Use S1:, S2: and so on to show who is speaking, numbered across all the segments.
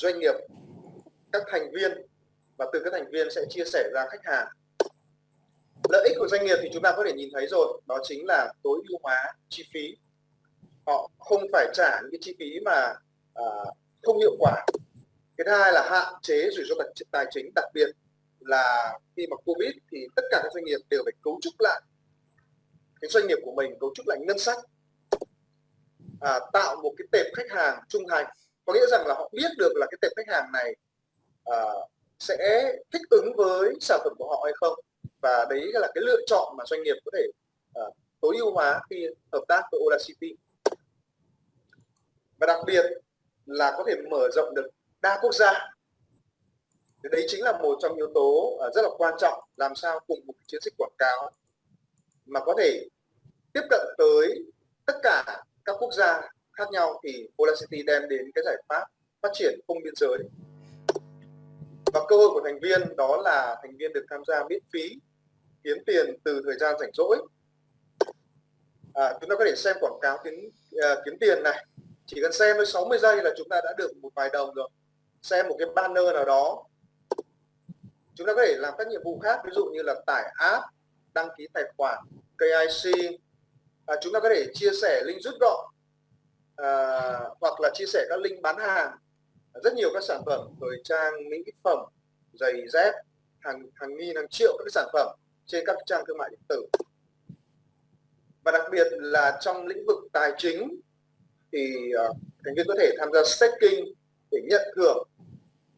S1: doanh nghiệp các thành viên và từ các thành viên sẽ chia sẻ ra khách hàng. Lợi ích của doanh nghiệp thì chúng ta có thể nhìn thấy rồi đó chính là tối ưu hóa chi phí. Họ không phải trả những cái chi phí mà à, không hiệu quả. Cái thứ hai là hạn chế rủi ro tài chính đặc biệt là khi mà covid thì tất cả các doanh nghiệp đều phải cấu trúc lại cái doanh nghiệp của mình cấu trúc lại ngân sách à, tạo một cái tệp khách hàng trung thành có nghĩa rằng là họ biết được là cái tệp khách hàng này uh, sẽ thích ứng với sản phẩm của họ hay không. Và đấy là cái lựa chọn mà doanh nghiệp có thể uh, tối ưu hóa khi hợp tác với Audacity và đặc biệt là có thể mở rộng được đa quốc gia. Đấy chính là một trong yếu tố uh, rất là quan trọng làm sao cùng một chiến dịch quảng cáo mà có thể tiếp cận tới tất cả các quốc gia khác nhau thì Polacity đem đến cái giải pháp phát triển không biên giới. Và cơ hội của thành viên đó là thành viên được tham gia miễn phí kiếm tiền từ thời gian rảnh rỗi. À, chúng ta có thể xem quảng cáo kiếm à, kiếm tiền này. Chỉ cần xem với 60 giây là chúng ta đã được một vài đồng rồi. Xem một cái banner nào đó. Chúng ta có thể làm các nhiệm vụ khác ví dụ như là tải app đăng ký tài khoản KIC à, chúng ta có thể chia sẻ link rút gọn à, hoặc là chia sẻ các link bán hàng. Rất nhiều các sản phẩm thời trang mỹ phẩm giày dép hàng hàng nghìn hàng triệu các sản phẩm trên các trang thương mại điện tử. Và đặc biệt là trong lĩnh vực tài chính thì uh, thành viên có thể tham gia staking để nhận thưởng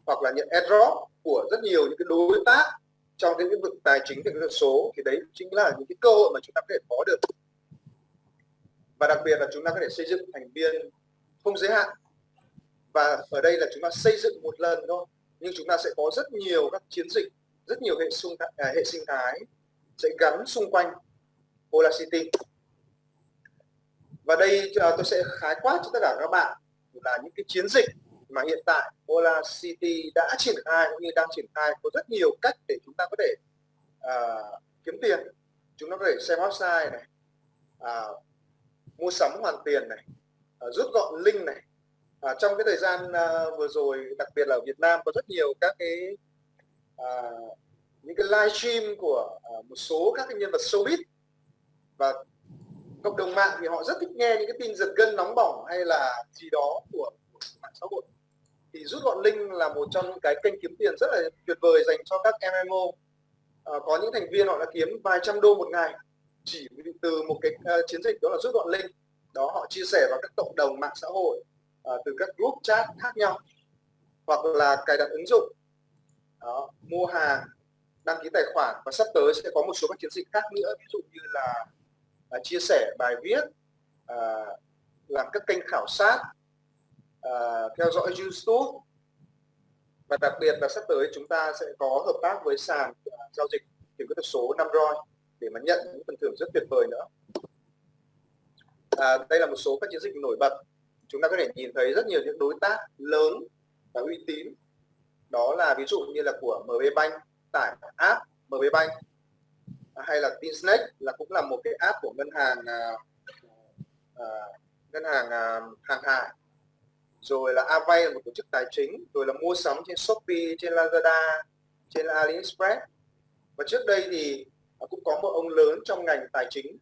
S1: hoặc là nhận airdrop của rất nhiều những cái đối tác trong cái lĩnh vực tài chính kỹ thuật số. Thì đấy chính là những cái cơ hội mà chúng ta có thể có được và đặc biệt là chúng ta có thể xây dựng thành viên không giới hạn. Và ở đây là chúng ta xây dựng một lần thôi. Nhưng chúng ta sẽ có rất nhiều các chiến dịch rất nhiều hệ sinh à, hệ sinh thái sẽ gắn xung quanh Audacity và đây à, tôi sẽ khái quát cho tất cả các bạn là những cái chiến dịch mà hiện tại Audacity đã triển khai cũng như đang triển khai. Có rất nhiều cách để chúng ta có thể uh, kiếm tiền. Chúng ta có thể xem website này uh, mua sắm hoàn tiền này ờ, rút gọn link này. À, trong cái thời gian à, vừa rồi đặc biệt là ở Việt Nam có rất nhiều các cái à, những cái live stream của à, một số các cái nhân vật showbiz. Và cộng đồng mạng thì họ rất thích nghe những cái tin giật gân nóng bỏng hay là gì đó của, của mạng xã hội. Thì rút gọn link là một trong những cái kênh kiếm tiền rất là tuyệt vời dành cho các MMO à, có những thành viên họ đã kiếm vài trăm đô một ngày chỉ từ một cái uh, chiến dịch đó là rút gọn link đó họ chia sẻ vào các cộng đồng mạng xã hội uh, từ các group chat khác nhau hoặc là cài đặt ứng dụng. Đó, mua hàng đăng ký tài khoản và sắp tới sẽ có một số các chiến dịch khác nữa. Ví dụ như là uh, chia sẻ bài viết uh, làm các kênh khảo sát uh, theo dõi YouTube. Và đặc biệt là sắp tới chúng ta sẽ có hợp tác với sàn uh, giao dịch tiền kỹ thuật số Namroi để mà nhận những phần thưởng rất tuyệt vời nữa. À, đây là một số các chiến dịch nổi bật. Chúng ta có thể nhìn thấy rất nhiều những đối tác lớn và uy tín. Đó là ví dụ như là của MB Bank tải app MB Bank hay là Tinsnake là cũng là một cái app của ngân hàng à, à, ngân hàng à, hàng hải. Rồi là Avay là một tổ chức tài chính rồi là mua sắm trên Shopee trên Lazada trên AliExpress. Và trước đây thì cũng có một ông lớn trong ngành tài chính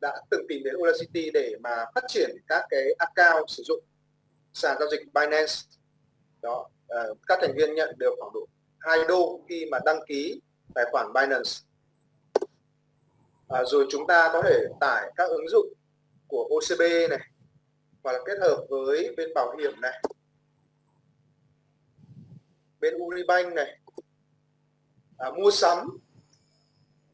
S1: đã từng tìm đến Audacity để mà phát triển các cái account sử dụng sàn giao dịch Binance. Đó uh, các thành viên nhận được khoảng độ 2 đô khi mà đăng ký tài khoản Binance. À, rồi chúng ta có thể tải các ứng dụng của OCB này hoặc là kết hợp với bên bảo hiểm này bên Uribank này. À, mua sắm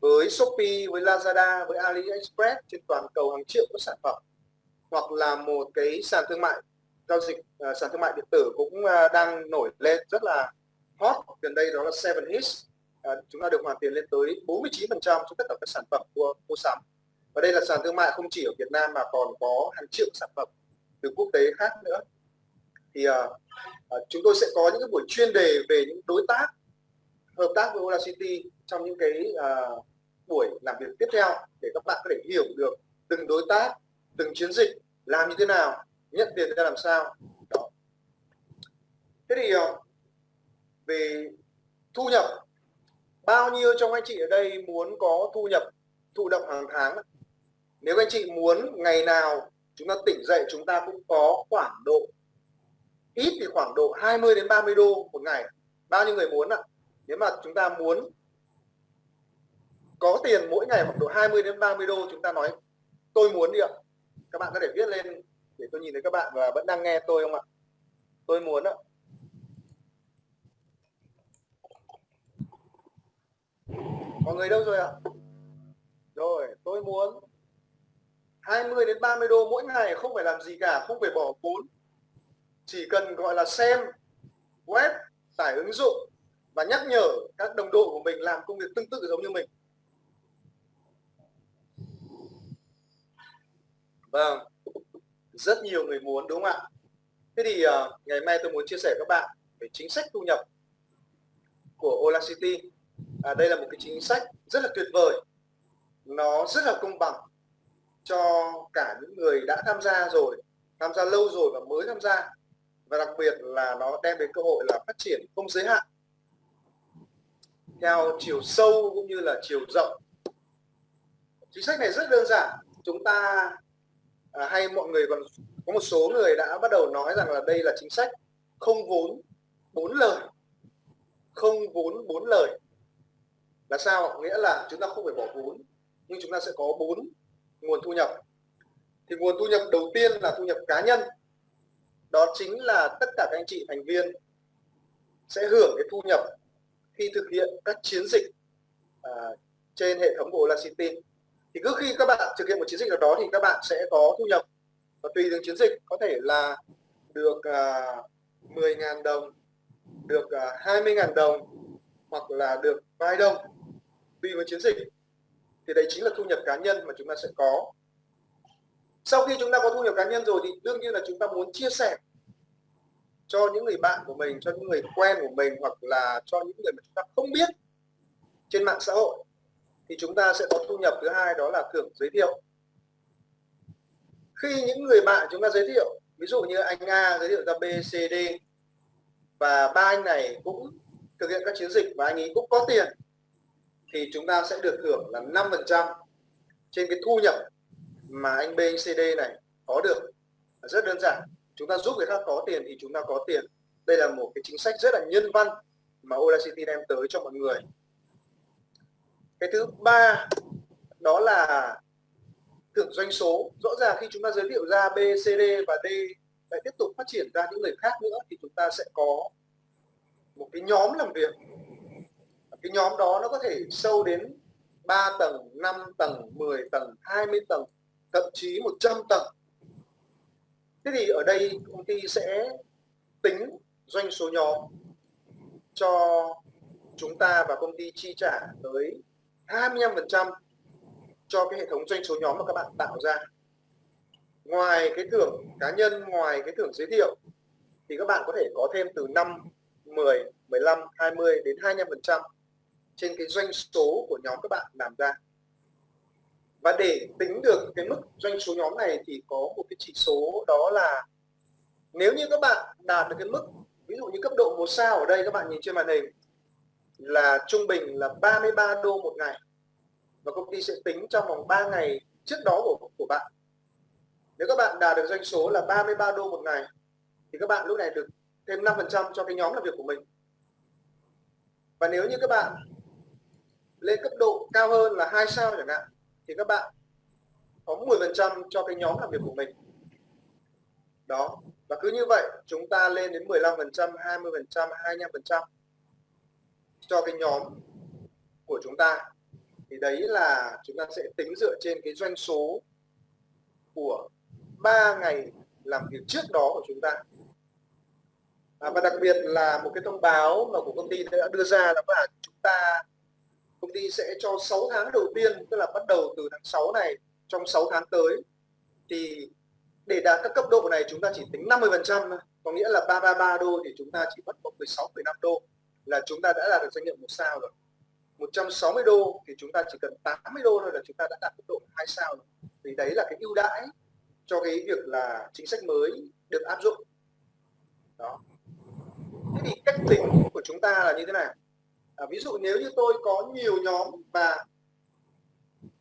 S1: với Shopee, với Lazada, với AliExpress trên toàn cầu hàng triệu các sản phẩm hoặc là một cái sàn thương mại giao dịch uh, sàn thương mại điện tử cũng uh, đang nổi lên rất là hot. Gần đây đó là Seven Hits uh, ờ, chúng ta được hoàn tiền lên tới 49% cho tất cả các sản phẩm mua mua sắm. Và đây là sàn thương mại không chỉ ở Việt Nam mà còn có hàng triệu sản phẩm từ quốc tế khác nữa. Thì uh, uh, chúng tôi sẽ có những cái buổi chuyên đề về những đối tác hợp tác với Ola City trong những cái uh, việc tiếp theo để các bạn có thể hiểu được từng đối tác, từng chiến dịch làm như thế nào, nhận tiền ra làm sao. Đó. Thế thì ờ, về thu nhập, bao nhiêu trong anh chị ở đây muốn có thu nhập, thụ động hàng tháng? Nếu anh chị muốn ngày nào chúng ta tỉnh dậy, chúng ta cũng có khoảng độ, ít thì khoảng độ 20 đến 30 đô một ngày. Bao nhiêu người muốn ạ? Nếu mà chúng ta muốn có tiền mỗi ngày khoảng độ 20 đến 30 đô chúng ta nói. Tôi muốn đi ạ. Các bạn có thể viết lên để tôi nhìn thấy các bạn và vẫn đang nghe tôi không ạ? Tôi muốn ạ. Mọi người đâu rồi ạ? Rồi, tôi muốn 20 đến 30 đô mỗi ngày, không phải làm gì cả, không phải bỏ vốn. Chỉ cần, gọi là, xem web, tải ứng dụng và nhắc nhở các đồng đội của mình làm công việc tương tự giống như mình. Vâng rất nhiều người muốn đúng không ạ? Thế thì uh, ngày mai tôi muốn chia sẻ các bạn về chính sách thu nhập của Ola City. À, đây là một cái chính sách rất là tuyệt vời. Nó rất là công bằng cho cả những người đã tham gia rồi tham gia lâu rồi và mới tham gia. Và đặc biệt là nó đem đến cơ hội là phát triển không giới hạn. Theo chiều sâu cũng như là chiều rộng. Chính sách này rất đơn giản. Chúng ta à, hay mọi người còn có một số người đã bắt đầu nói rằng là đây là chính sách không vốn bốn lời. Không vốn bốn lời. Là sao? Nghĩa là chúng ta không phải bỏ vốn nhưng chúng ta sẽ có bốn nguồn thu nhập. Thì nguồn thu nhập đầu tiên là thu nhập cá nhân. Đó chính là tất cả các anh chị thành viên sẽ hưởng cái thu nhập khi thực hiện các chiến dịch à, trên hệ thống của Ola City thì cứ khi các bạn thực hiện một chiến dịch nào đó thì các bạn sẽ có thu nhập. Và tùy từng chiến dịch có thể là được à, uh, 10.000 đồng được à, uh, 20.000 đồng hoặc là được vài đồng tùy vào chiến dịch. Thì đấy chính là thu nhập cá nhân mà chúng ta sẽ có. Sau khi chúng ta có thu nhập cá nhân rồi thì đương nhiên là chúng ta muốn chia sẻ cho những người bạn của mình cho những người quen của mình hoặc là cho những người mà chúng ta không biết trên mạng xã hội thì chúng ta sẽ có thu nhập thứ hai đó là thưởng giới thiệu. Khi những người bạn chúng ta giới thiệu ví dụ như anh A giới thiệu ra B, C, D và ba anh này cũng thực hiện các chiến dịch và anh ấy cũng có tiền thì chúng ta sẽ được hưởng là 5% trên cái thu nhập mà anh B, anh C, D này có được. Rất đơn giản chúng ta giúp người khác có tiền thì chúng ta có tiền. Đây là một cái chính sách rất là nhân văn mà Audacity đem tới cho mọi người cái thứ ba đó là thưởng doanh số. Rõ ràng khi chúng ta giới thiệu ra B, C, D và D lại tiếp tục phát triển ra những người khác nữa thì chúng ta sẽ có một cái nhóm làm việc. Cái nhóm đó nó có thể sâu đến 3 tầng 5 tầng 10 tầng 20 tầng thậm chí 100 tầng. Thế thì ở đây công ty sẽ tính doanh số nhóm cho chúng ta và công ty chi trả tới 25% cho cái hệ thống doanh số nhóm mà các bạn tạo ra. Ngoài cái thưởng cá nhân, ngoài cái thưởng giới thiệu, thì các bạn có thể có thêm từ 5 10 15 20 đến 25% trên cái doanh số của nhóm các bạn làm ra. Và để tính được cái mức doanh số nhóm này thì có một cái chỉ số đó là nếu như các bạn đạt được cái mức, ví dụ như cấp độ một sao ở đây, các bạn nhìn trên màn hình, là trung bình là 33 đô một ngày và công ty sẽ tính trong vòng 3 ngày trước đó của của bạn. Nếu các bạn đạt được doanh số là 33 đô một ngày, thì các bạn lúc này được thêm 5% cho cái nhóm làm việc của mình. Và nếu như các bạn lên cấp độ cao hơn là hai sao chẳng hạn, thì các bạn có 10% cho cái nhóm làm việc của mình. Đó, và cứ như vậy chúng ta lên đến 15% 20% 25% cho cái nhóm của chúng ta thì đấy là chúng ta sẽ tính dựa trên cái doanh số của 3 ngày làm việc trước đó của chúng ta. À, và đặc biệt là một cái thông báo mà của công ty đã đưa ra là là chúng ta công ty sẽ cho 6 tháng đầu tiên tức là bắt đầu từ tháng 6 này trong 6 tháng tới. Thì để đạt các cấp độ này chúng ta chỉ tính 50% có nghĩa là 333 đô thì chúng ta chỉ mất 16,5 đô là chúng ta đã đạt được doanh nghiệp một sao rồi. 160 đô thì chúng ta chỉ cần 80 đô thôi là chúng ta đã đạt cấp độ hai sao rồi. thì đấy là cái ưu đãi cho cái việc là chính sách mới được áp dụng. Đó. Thế thì cách tính của chúng ta là như thế này à, ví dụ nếu như tôi có nhiều nhóm và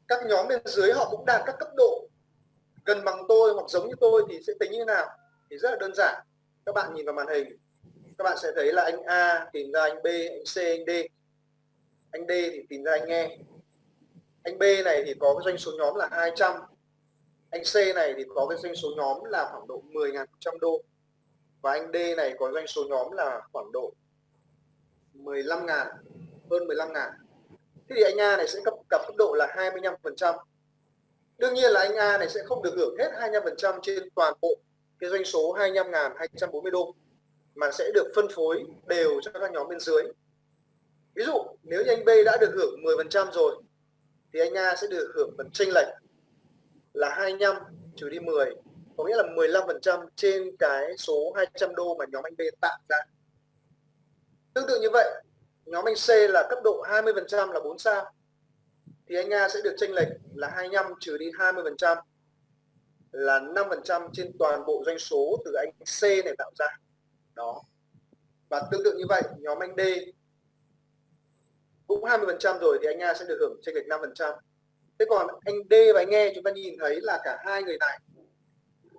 S1: các nhóm bên dưới họ cũng đạt các cấp độ gần bằng tôi hoặc giống như tôi thì sẽ tính như thế nào? Thì rất là đơn giản. Các bạn nhìn vào màn hình các bạn sẽ thấy là anh A tìm ra anh B anh C anh D anh D thì tìm ra anh E. Anh B này thì có cái doanh số nhóm là 200 anh C này thì có cái doanh số nhóm là khoảng độ 10.100 đô. Và anh D này có doanh số nhóm là khoảng độ 15 ngàn hơn 15 ngàn thế thì anh A này sẽ cấp cặp cấp độ là 25 phần trăm. Đương nhiên là anh A này sẽ không được hưởng hết 25 phần trăm trên toàn bộ cái doanh số 25.240 đô, mà sẽ được phân phối đều cho các nhóm bên dưới ví dụ, nếu như anh B đã được hưởng 10% rồi, thì anh A sẽ được hưởng phần chênh lệch là 25 trừ đi 10 có nghĩa là 15% trên cái số 200 đô mà nhóm anh B tạo ra. Tương tự như vậy, nhóm anh C là cấp độ 20% là 4 sao, thì anh A sẽ được chênh lệch là 25 trừ đi 20% là 5% trên toàn bộ doanh số từ anh C này tạo ra. Đó. Và tương tự như vậy, nhóm anh D cũng 20% rồi thì anh A sẽ được hưởng chênh lệch 5%. thế còn anh D và anh E chúng ta nhìn thấy là cả hai người này,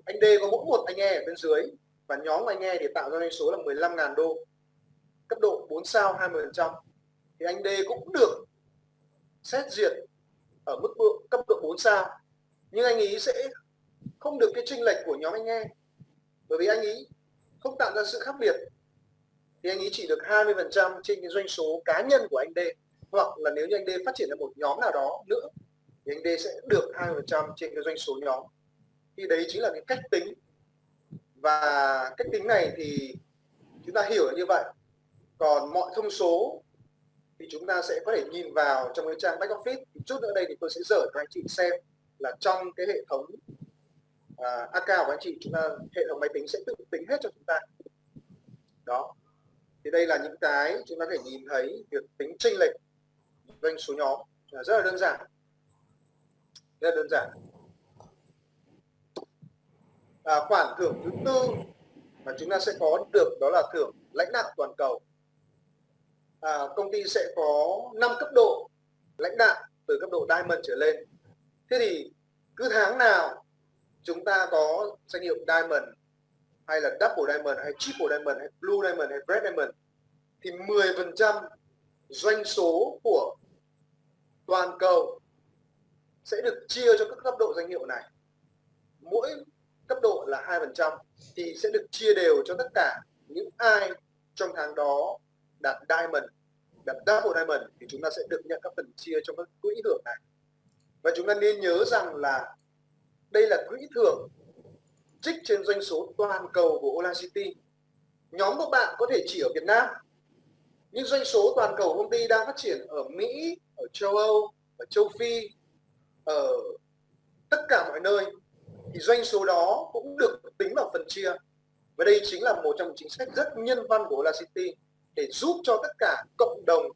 S1: anh D có mỗi một anh E ở bên dưới và nhóm anh E thì tạo ra doanh số là 15.000 đô cấp độ 4 sao 20%. thì anh D cũng được xét duyệt ở mức độ, cấp độ 4 sao nhưng anh ý sẽ không được cái chênh lệch của nhóm anh E bởi vì anh ý không tạo ra sự khác biệt thì anh ấy chỉ được 20% trên cái doanh số cá nhân của anh D. Hoặc là nếu như anh D phát triển được một nhóm nào đó nữa thì anh D sẽ được 20% trên cái doanh số nhóm. Thì đấy chính là cái cách tính. Và cách tính này thì chúng ta hiểu như vậy. Còn mọi thông số thì chúng ta sẽ có thể nhìn vào trong cái trang back office. Chút nữa đây thì tôi sẽ dở cho anh chị xem là trong cái hệ thống à, uh, AK của anh chị chúng ta hệ thống máy tính sẽ tự tính hết cho chúng ta. Đó thì đây là những cái chúng ta có thể nhìn thấy việc tính chênh lệch doanh số nhóm là rất là đơn giản. Rất là đơn giản. À, khoản thưởng thứ tư mà chúng ta sẽ có được đó là thưởng lãnh đạo toàn cầu. À, công ty sẽ có 5 cấp độ lãnh đạo từ cấp độ diamond trở lên. Thế thì cứ tháng nào chúng ta có danh hiệu diamond hay là double diamond, hay triple diamond, hay blue diamond, hay red diamond, thì 10% doanh số của toàn cầu sẽ được chia cho các cấp độ danh hiệu này. Mỗi cấp độ là 2% thì sẽ được chia đều cho tất cả những ai trong tháng đó đạt diamond, đạt double diamond thì chúng ta sẽ được nhận các phần chia trong các quỹ thưởng này. Và chúng ta nên nhớ rằng là đây là quỹ thưởng trích trên doanh số toàn cầu của Ola City. Nhóm của bạn có thể chỉ ở Việt Nam, nhưng doanh số toàn cầu công ty đang phát triển ở Mỹ, ở châu Âu, ở châu Phi, ở tất cả mọi nơi. Thì doanh số đó cũng được tính vào phần chia. Và đây chính là một trong những chính sách rất nhân văn của Ola City để giúp cho tất cả cộng đồng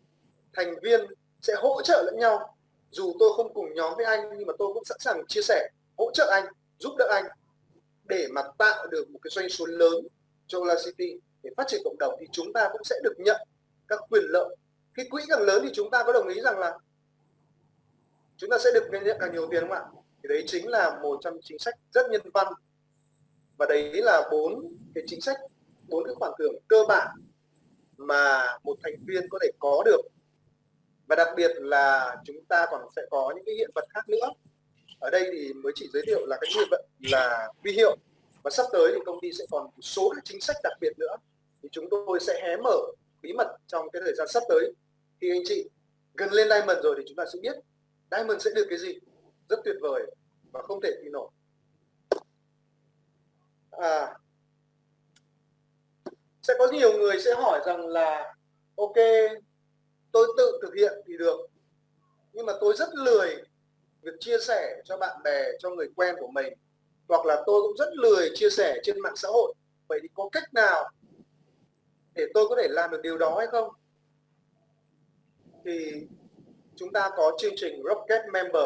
S1: thành viên sẽ hỗ trợ lẫn nhau. Dù tôi không cùng nhóm với anh, nhưng mà tôi cũng sẵn sàng chia sẻ, hỗ trợ anh, giúp đỡ anh để mà tạo được một cái doanh số lớn cho La City để phát triển cộng đồng thì chúng ta cũng sẽ được nhận các quyền lợi. Cái quỹ càng lớn thì chúng ta có đồng ý rằng là chúng ta sẽ được nhận càng nhiều tiền không ạ? Thì đấy chính là một trong chính sách rất nhân văn. Và đấy là bốn cái chính sách, bốn cái khoản thưởng cơ bản mà một thành viên có thể có được. Và đặc biệt là chúng ta còn sẽ có những cái hiện vật khác nữa ở đây thì mới chỉ giới thiệu là cái nguyên vận là huy hiệu. Và sắp tới thì công ty sẽ còn một số các chính sách đặc biệt nữa. Thì chúng tôi sẽ hé mở bí mật trong cái thời gian sắp tới. Khi anh chị gần lên diamond rồi thì chúng ta sẽ biết diamond sẽ được cái gì. Rất tuyệt vời và không thể tin nổi. À, sẽ có nhiều người sẽ hỏi rằng là ok tôi tự thực hiện thì được. Nhưng mà tôi rất lười việc chia sẻ cho bạn bè, cho người quen của mình, hoặc là tôi cũng rất lười chia sẻ trên mạng xã hội. Vậy thì có cách nào để tôi có thể làm được điều đó hay không? Thì chúng ta có chương trình Rocket Member.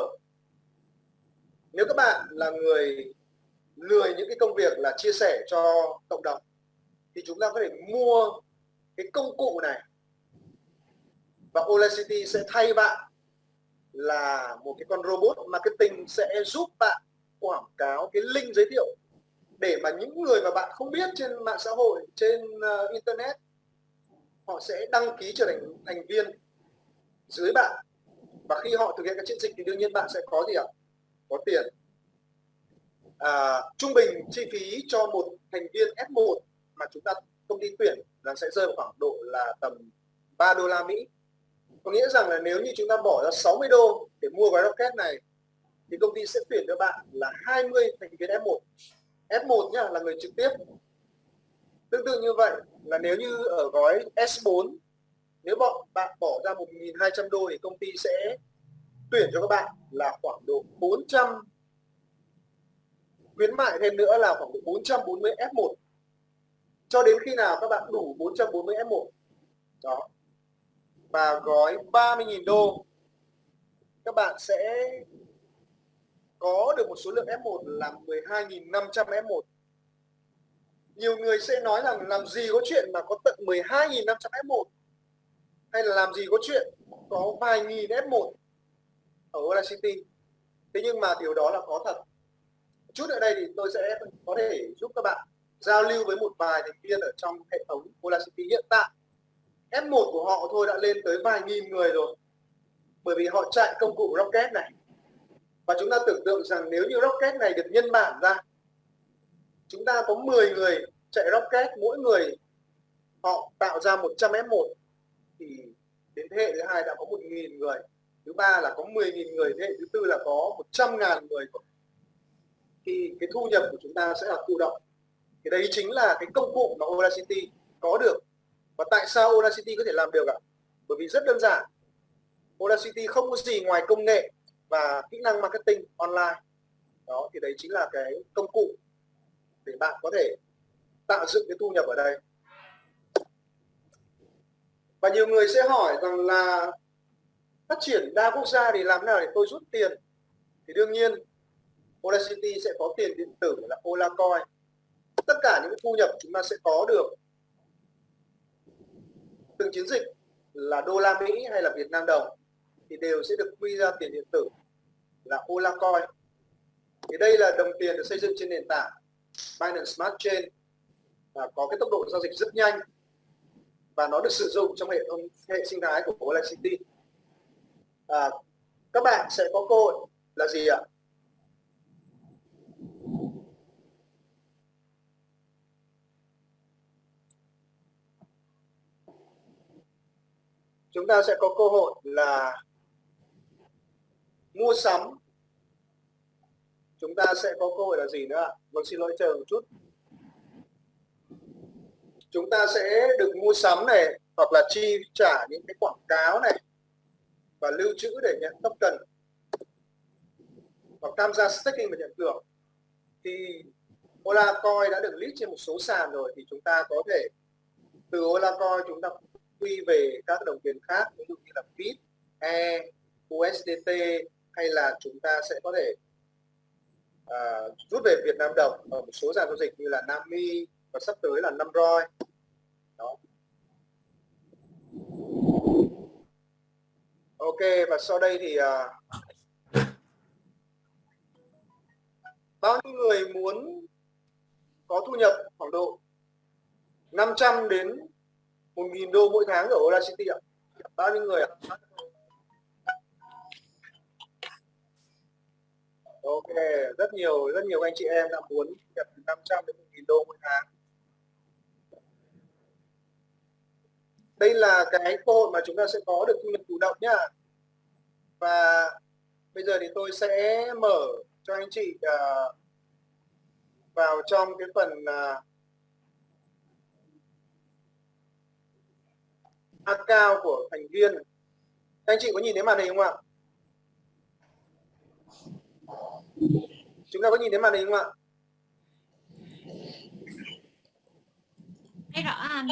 S1: Nếu các bạn là người lười những cái công việc là chia sẻ cho cộng đồng, thì chúng ta có thể mua cái công cụ này. Và Audacity sẽ thay bạn là một cái con robot marketing sẽ giúp bạn quảng cáo cái link giới thiệu để mà những người mà bạn không biết trên mạng xã hội trên uh, internet họ sẽ đăng ký trở thành thành viên dưới bạn. Và khi họ thực hiện các chiến dịch thì đương nhiên bạn sẽ có gì ạ? Có tiền. À, trung bình chi phí cho một thành viên F1 mà chúng ta công ty tuyển là sẽ rơi vào khoảng độ là tầm 3 đô la Mỹ có nghĩa rằng là nếu như chúng ta bỏ ra 60 đô để mua gói rocket này, thì công ty sẽ tuyển cho bạn là 20 thành viên F1 F1 nhá, là người trực tiếp. Tương tự như vậy là nếu như ở gói S4 nếu bọn bạn bỏ ra 1.200 đô thì công ty sẽ tuyển cho các bạn là khoảng độ 400 khuyến mại thêm nữa là khoảng độ 440 F1 cho đến khi nào các bạn đủ 440 F1 đó và gói 30.000 đô. Các bạn sẽ có được một số lượng F1 là 12.500 F1 nhiều người sẽ nói rằng làm gì có chuyện mà có tận 12.500 F1 hay là làm gì có chuyện có vài nghìn F1 ở Audacity thế nhưng mà điều đó là có thật. Chút ở đây thì tôi sẽ có thể giúp các bạn giao lưu với một vài thành viên ở trong hệ thống Audacity hiện tại. F1 của họ thôi đã lên tới vài nghìn người rồi. Bởi vì họ chạy công cụ Rocket này. Và chúng ta tưởng tượng rằng nếu như Rocket này được nhân bản ra, chúng ta có 10 người chạy Rocket, mỗi người họ tạo ra 100 F1 thì đến thế hệ thứ hai đã có 1.000 người. Thứ ba là có 10.000 người, thế hệ thứ tư là có 100.000 người thì cái thu nhập của chúng ta sẽ là thụ động. Thì đấy chính là cái công cụ mà Audacity có được và tại sao Audacity có thể làm được ạ? Bởi vì rất đơn giản. Audacity không có gì ngoài công nghệ và kỹ năng marketing online. Đó, thì đấy chính là cái công cụ để bạn có thể tạo dựng cái thu nhập ở đây. Và nhiều người sẽ hỏi rằng là phát triển đa quốc gia thì làm nào để tôi rút tiền? Thì đương nhiên Audacity sẽ có tiền điện tử là Olacoin tất cả những thu nhập chúng ta sẽ có được từng chiến dịch là đô la Mỹ hay là Việt Nam đồng thì đều sẽ được quy ra tiền điện tử là Olacoin thì đây là đồng tiền được xây dựng trên nền tảng Binance Smart Chain và có cái tốc độ giao dịch rất nhanh và nó được sử dụng trong hệ thống hệ sinh thái của Audacity à, các bạn sẽ có cơ hội là gì ạ? Chúng ta sẽ có cơ hội là mua sắm. Chúng ta sẽ có cơ hội là gì nữa vâng xin lỗi, chờ một chút. Chúng ta sẽ được mua sắm này, hoặc là chi trả những cái quảng cáo này, và lưu trữ để nhận token, hoặc tham gia staking và nhận thưởng. Thì Ola Coin đã được list trên một số sàn rồi, thì chúng ta có thể, từ Ola Coin chúng ta quy về các đồng tiền khác ví dụ như là BIT, E, USDT hay là chúng ta sẽ có thể uh, rút về Việt Nam đồng ở một số sàn giao dịch như là Nami và sắp tới là Namroi đó. Ok và sau đây thì uh, bao nhiêu người muốn có thu nhập khoảng độ 500 đến 1.000 đô mỗi tháng ở Audacity ạ. Bao nhiêu người ạ? Ok rất nhiều rất nhiều anh chị em đã muốn nhập 500 đến 1.000 đô mỗi tháng. Đây là cái cơ hội mà chúng ta sẽ có được thu nhập chủ động nhá. Và bây giờ thì tôi sẽ mở cho anh chị uh, vào trong cái phần uh, account của thành viên. Anh chị có nhìn thấy màn hình không ạ? Chúng ta có nhìn thấy màn hình không ạ?
S2: Rõ anh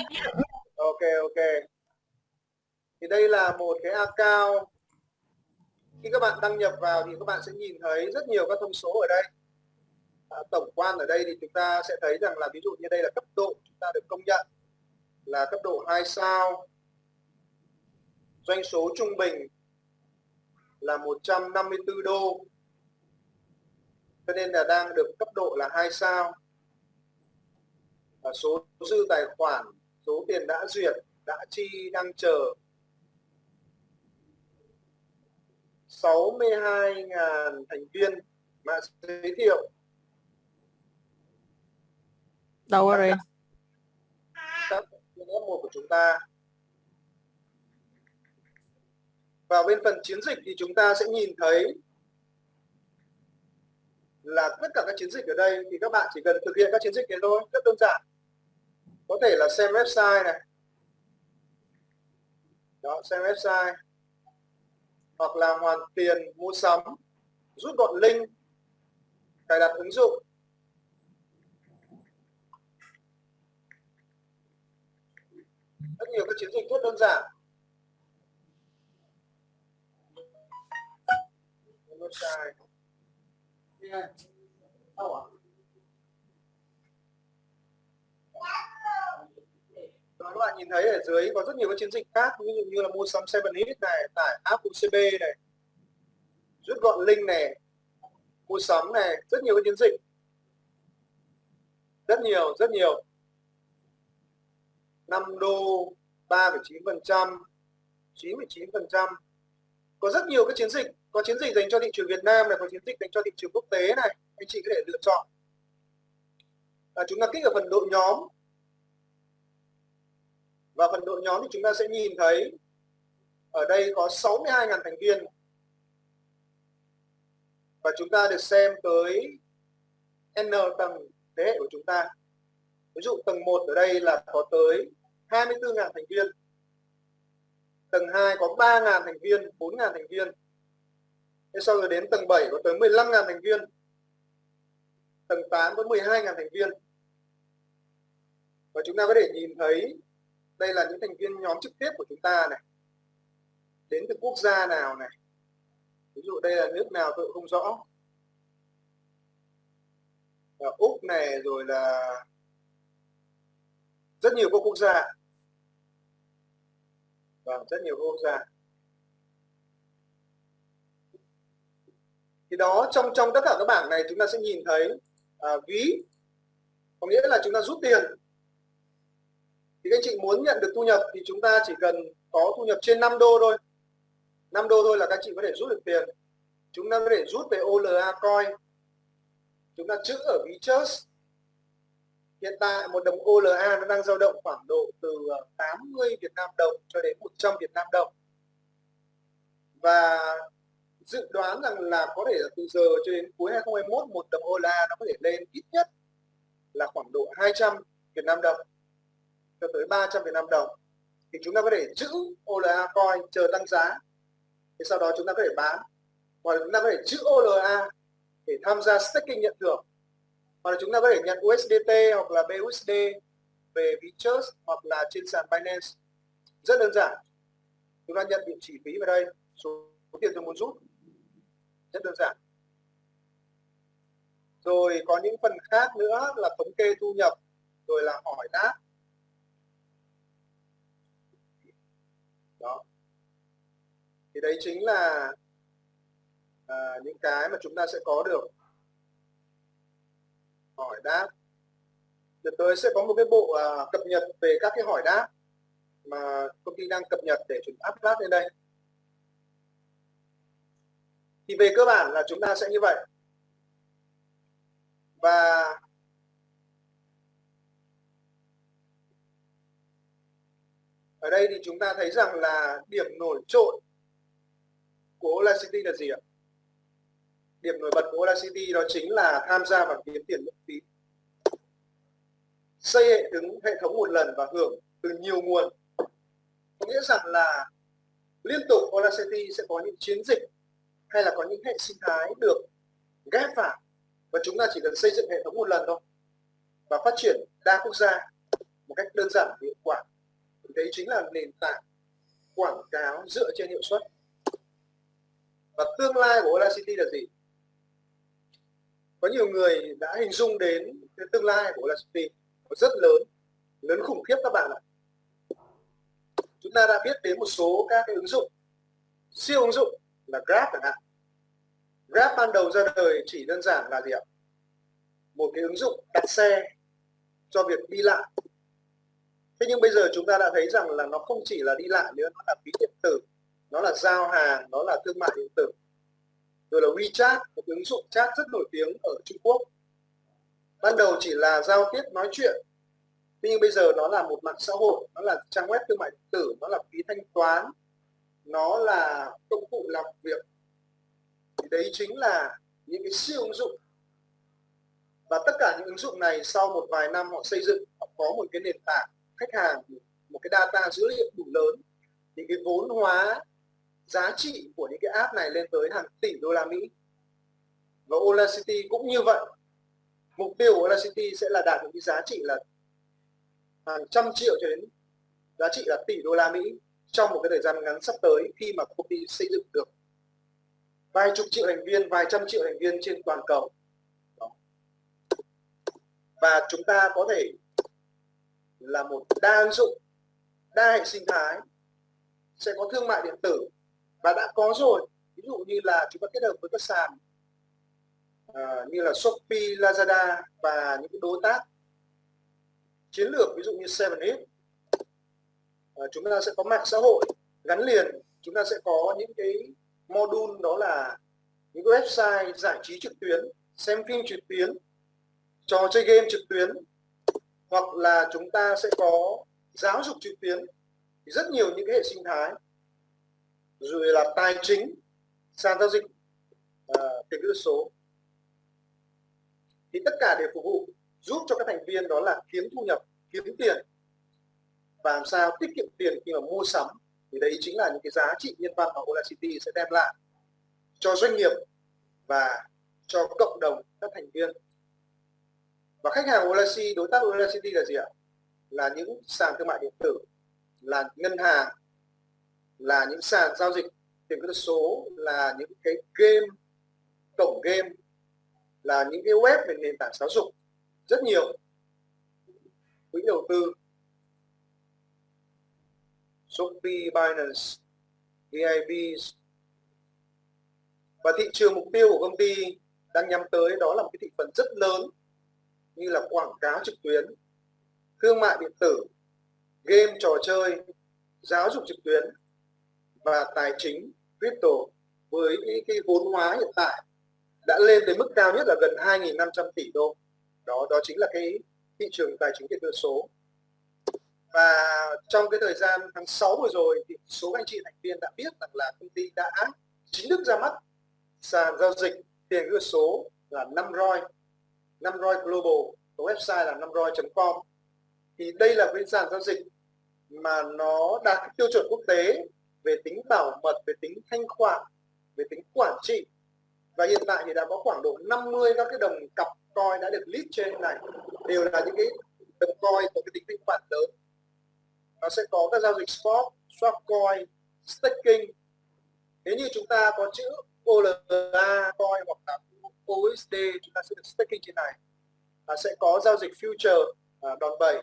S1: ok ok. Thì đây là một cái account khi các bạn đăng nhập vào thì các bạn sẽ nhìn thấy rất nhiều các thông số ở đây. À, tổng quan ở đây thì chúng ta sẽ thấy rằng là ví dụ như đây là cấp độ chúng ta được công nhận là cấp độ 2 sao doanh số trung bình là 154 đô. Cho nên là đang được cấp độ là hai sao. Và số dư tài khoản số tiền đã duyệt đã chi đang chờ 62.000 thành viên mà giới thiệu.
S2: Đâu rồi
S1: các F1 của chúng ta vào bên phần chiến dịch thì chúng ta sẽ nhìn thấy là tất cả các chiến dịch ở đây thì các bạn chỉ cần thực hiện các chiến dịch này thôi, rất đơn giản. Có thể là xem website này. Đó, xem website. Hoặc là hoàn tiền mua sắm, rút gọn link, cài đặt ứng dụng. Rất nhiều các chiến dịch rất đơn giản. Yeah. oh. Đó, các bạn nhìn thấy ở dưới có rất nhiều các chiến dịch khác ví dụ như là mua sắm 7 hit này tải app UCB này rút gọn link này mua sắm này rất nhiều các chiến dịch rất nhiều rất nhiều 5 đô 3,9 phần trăm 9,9 phần trăm có rất nhiều các chiến dịch có chiến dịch dành cho thị trường Việt Nam này có chiến dịch dành cho thị trường quốc tế này anh chị có thể lựa chọn. À, chúng ta kích ở phần đội nhóm. Và phần đội nhóm thì chúng ta sẽ nhìn thấy ở đây có 62.000 thành viên. Và chúng ta được xem tới N tầng thế hệ của chúng ta. Ví dụ tầng 1 ở đây là có tới 24.000 thành viên. Tầng 2 có 3.000 thành viên 4.000 thành viên. Thế sau rồi đến tầng 7 có tới 15.000 thành viên. Tầng 8 có 12.000 thành viên. Và chúng ta có thể nhìn thấy đây là những thành viên nhóm trực tiếp của chúng ta này. Đến từ quốc gia nào này? Ví dụ đây là nước nào tôi không rõ. Là úc này rồi là rất nhiều các quốc gia. Vâng rất nhiều quốc gia. Thì đó trong trong tất cả các bảng này chúng ta sẽ nhìn thấy à, ví. Có nghĩa là chúng ta rút tiền. Thì các anh chị muốn nhận được thu nhập thì chúng ta chỉ cần có thu nhập trên 5 đô thôi. 5 đô thôi là các chị có thể rút được tiền. Chúng ta có thể rút về OLA coin. Chúng ta chữ ở ví chớt. Hiện tại một đồng OLA nó đang dao động khoảng độ từ à, 80 Việt Nam đồng cho đến 100 Việt Nam đồng. Và dự đoán rằng là có thể là từ giờ cho đến cuối 2021 một đồng OLA nó có thể lên ít nhất là khoảng độ 200 Việt Nam đồng cho tới 300 Việt Nam đồng. Thì chúng ta có thể giữ OLA coin chờ tăng giá. Thì sau đó chúng ta có thể bán. Hoặc là chúng ta có thể giữ OLA để tham gia staking nhận thưởng. Hoặc là chúng ta có thể nhận USDT hoặc là BUSD về Vichers hoặc là trên sàn Binance. Rất đơn giản. Chúng ta nhận địa chỉ phí vào đây. Số tiền tôi muốn rút rất đơn giản. Rồi có những phần khác nữa là thống kê thu nhập rồi là hỏi đáp. Đó. Thì đấy chính là à, những cái mà chúng ta sẽ có được. Hỏi đáp. Đợt tới sẽ có một cái bộ à, cập nhật về các cái hỏi đáp mà công ty đang cập nhật để chúng lát lên đây thì về cơ bản là chúng ta sẽ như vậy và ở đây thì chúng ta thấy rằng là điểm nổi trội của Audacity là gì ạ? Điểm nổi bật của Audacity đó chính là tham gia vào kiếm tiền miễn phí. Xây hệ thống hệ thống một lần và hưởng từ nhiều nguồn. Có nghĩa rằng là liên tục Audacity sẽ có những chiến dịch hay là có những hệ sinh thái được ghép vào? Và chúng ta chỉ cần xây dựng hệ thống một lần thôi và phát triển đa quốc gia một cách đơn giản và hiệu quả. Đấy chính là nền tảng quảng cáo dựa trên hiệu suất. Và tương lai của Audacity là gì? Có nhiều người đã hình dung đến cái tương lai của Audacity rất lớn lớn khủng khiếp các bạn ạ. Chúng ta đã biết đến một số các cái ứng dụng, siêu ứng dụng là Grab chẳng hạn. Grab ban đầu ra đời chỉ đơn giản là gì ạ? Một cái ứng dụng đặt xe cho việc đi lại. Thế nhưng bây giờ chúng ta đã thấy rằng là nó không chỉ là đi lại nữa, nó là ví điện tử, nó là giao hàng, nó là thương mại điện tử. Rồi là WeChat, một ứng dụng chat rất nổi tiếng ở Trung Quốc. Ban đầu chỉ là giao tiếp, nói chuyện. Nhưng bây giờ nó là một mạng xã hội, nó là trang web thương mại điện tử, nó là phí thanh toán nó là công cụ làm việc. Thì đấy chính là những cái siêu ứng dụng. Và tất cả những ứng dụng này sau một vài năm họ xây dựng, họ có một cái nền tảng khách hàng, một cái data dữ liệu đủ lớn. Thì cái vốn hóa giá trị của những cái app này lên tới hàng tỷ đô la Mỹ. Và Ola City cũng như vậy. Mục tiêu của Ola City sẽ là đạt được cái giá trị là hàng trăm triệu cho đến giá trị là tỷ đô la Mỹ trong một cái thời gian ngắn sắp tới khi mà công ty xây dựng được vài chục triệu thành viên, vài trăm triệu thành viên trên toàn cầu. Và chúng ta có thể là một đa ứng dụng, đa hệ sinh thái, sẽ có thương mại điện tử và đã có rồi. Ví dụ như là chúng ta kết hợp với các sàn uh, như là Shopee, Lazada và những cái đối tác chiến lược ví dụ như 7 Ờ, chúng ta sẽ có mạng xã hội gắn liền. Chúng ta sẽ có những cái module đó là những website giải trí trực tuyến xem phim trực tuyến trò chơi game trực tuyến hoặc là chúng ta sẽ có giáo dục trực tuyến. Rất nhiều những cái hệ sinh thái rồi là tài chính sàn giao dịch uh, tiền kỹ số. Thì tất cả đều phục vụ giúp cho các thành viên đó là kiếm thu nhập kiếm tiền và làm sao tiết kiệm tiền khi mà mua sắm? Thì đấy chính là những cái giá trị nhân văn mà Audacity sẽ đem lại cho doanh nghiệp và cho cộng đồng các thành viên. Và khách hàng Audacity đối tác Audacity là gì ạ? Là những sàn thương mại điện tử, là ngân hàng, là những sàn giao dịch tiền kỹ số, là những cái game, cổng game, là những cái web về nền tảng giáo dục rất nhiều. Quỹ đầu tư Shopee, Binance, vib và thị trường mục tiêu của công ty đang nhắm tới đó là một cái thị phần rất lớn như là quảng cáo trực tuyến, thương mại điện tử, game trò chơi, giáo dục trực tuyến và tài chính crypto. Với cái, cái vốn hóa hiện tại đã lên tới mức cao nhất là gần 2.500 tỷ đô. Đó đó chính là cái thị trường tài chính tiền số và trong cái thời gian tháng 6 vừa rồi thì số anh chị thành viên đã biết rằng là công ty đã chính thức ra mắt sàn giao dịch tiền gửi số là năm roi năm roi global, có website là namroi.com thì đây là cái sàn giao dịch mà nó đạt tiêu chuẩn quốc tế về tính bảo mật, về tính thanh khoản, về tính quản trị. Và hiện tại thì đã có khoảng độ 50 các cái đồng cặp coin đã được list trên này. Đều là những cái đồng coin có cái tính thanh khoản lớn nó sẽ có các giao dịch spot, swap coin, staking. Nếu như chúng ta có chữ OLA coin hoặc là USD chúng ta sẽ được staking trên này. À, sẽ có giao dịch future à, đòn bẩy.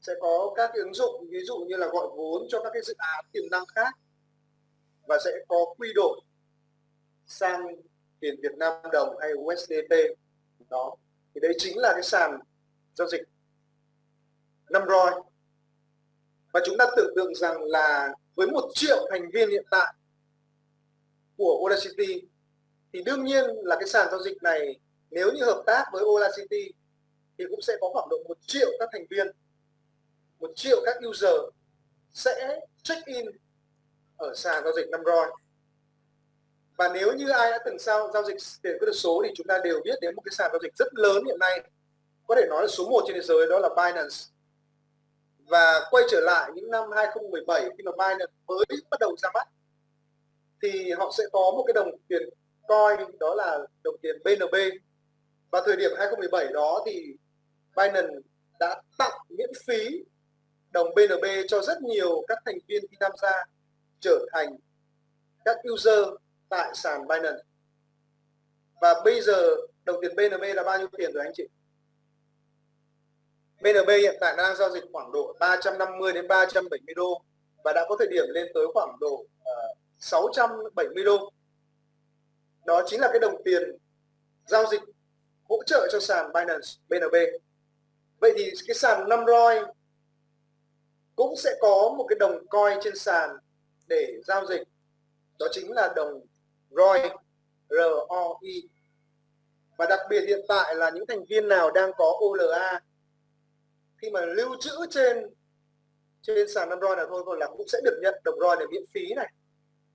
S1: Sẽ có các ứng dụng ví dụ như là gọi vốn cho các cái dự án tiềm năng khác. Và sẽ có quy đổi sang tiền Việt Nam đồng hay USDT đó. Thì đấy chính là cái sàn giao dịch năm roi và chúng ta tưởng tượng rằng là với một triệu thành viên hiện tại của Audacity thì đương nhiên là cái sàn giao dịch này, nếu như hợp tác với Audacity thì cũng sẽ có khoảng độ một triệu các thành viên, một triệu các user sẽ check in ở sàn giao dịch năm roi và nếu như ai đã từng sao giao dịch tiền kỹ thuật số thì chúng ta đều biết đến một cái sàn giao dịch rất lớn hiện nay. Có thể nói là số 1 trên thế giới, đó là Binance và quay trở lại những năm 2017 khi mà Binance mới bắt đầu ra mắt, thì họ sẽ có một cái đồng tiền coin, đó là đồng tiền BNB và thời điểm 2017 đó thì Binance đã tặng miễn phí đồng BNB cho rất nhiều các thành viên khi tham gia trở thành các user tại sàn Binance. Và bây giờ đồng tiền BNB là bao nhiêu tiền rồi anh chị? BNB hiện tại đang giao dịch khoảng độ 350 đến 370 đô và đã có thời điểm lên tới khoảng độ ờ, uh, 670 đô. Đó chính là cái đồng tiền giao dịch hỗ trợ cho sàn Binance BNB vậy thì cái sàn năm roi cũng sẽ có một cái đồng coin trên sàn để giao dịch. Đó chính là đồng ROI ROI và đặc biệt hiện tại là những thành viên nào đang có OLA khi mà lưu trữ trên trên sàn năm roi là thôi còn là cũng sẽ được nhận đồng roi để miễn phí này.